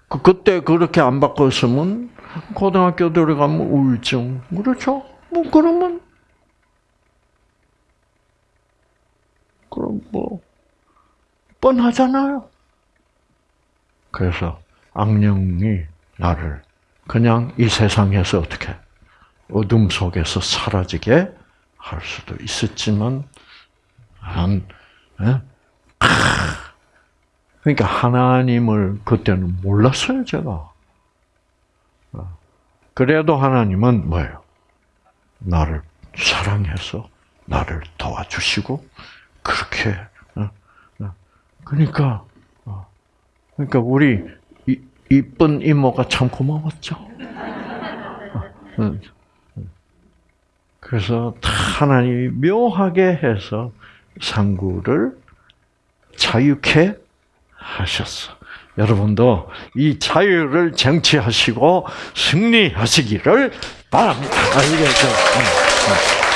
그, 그때 그렇게 안 바꿨으면 고등학교 들어가면 우울증. 그렇죠? 뭐 그러면 그럼 뭐 뻔하잖아요. 그래서 악령이 나를 그냥 이 세상에서 어떻게 어둠 속에서 사라지게 할 수도 있었지만 한 예? 그러니까 하나님을 그때는 몰랐어요, 제가. 어. 그래도 하나님은 뭐예요? 나를 사랑해서 나를 도와주시고 그렇게 어, 어. 그러니까 어. 그러니까 우리 이, 이쁜 이모가 참 고마웠죠. 응. 그래서 하나님이 묘하게 해서 상구를 자유케 하셨어. 여러분도 이 자유를 쟁취하시고 승리하시기를 바랍니다. 응.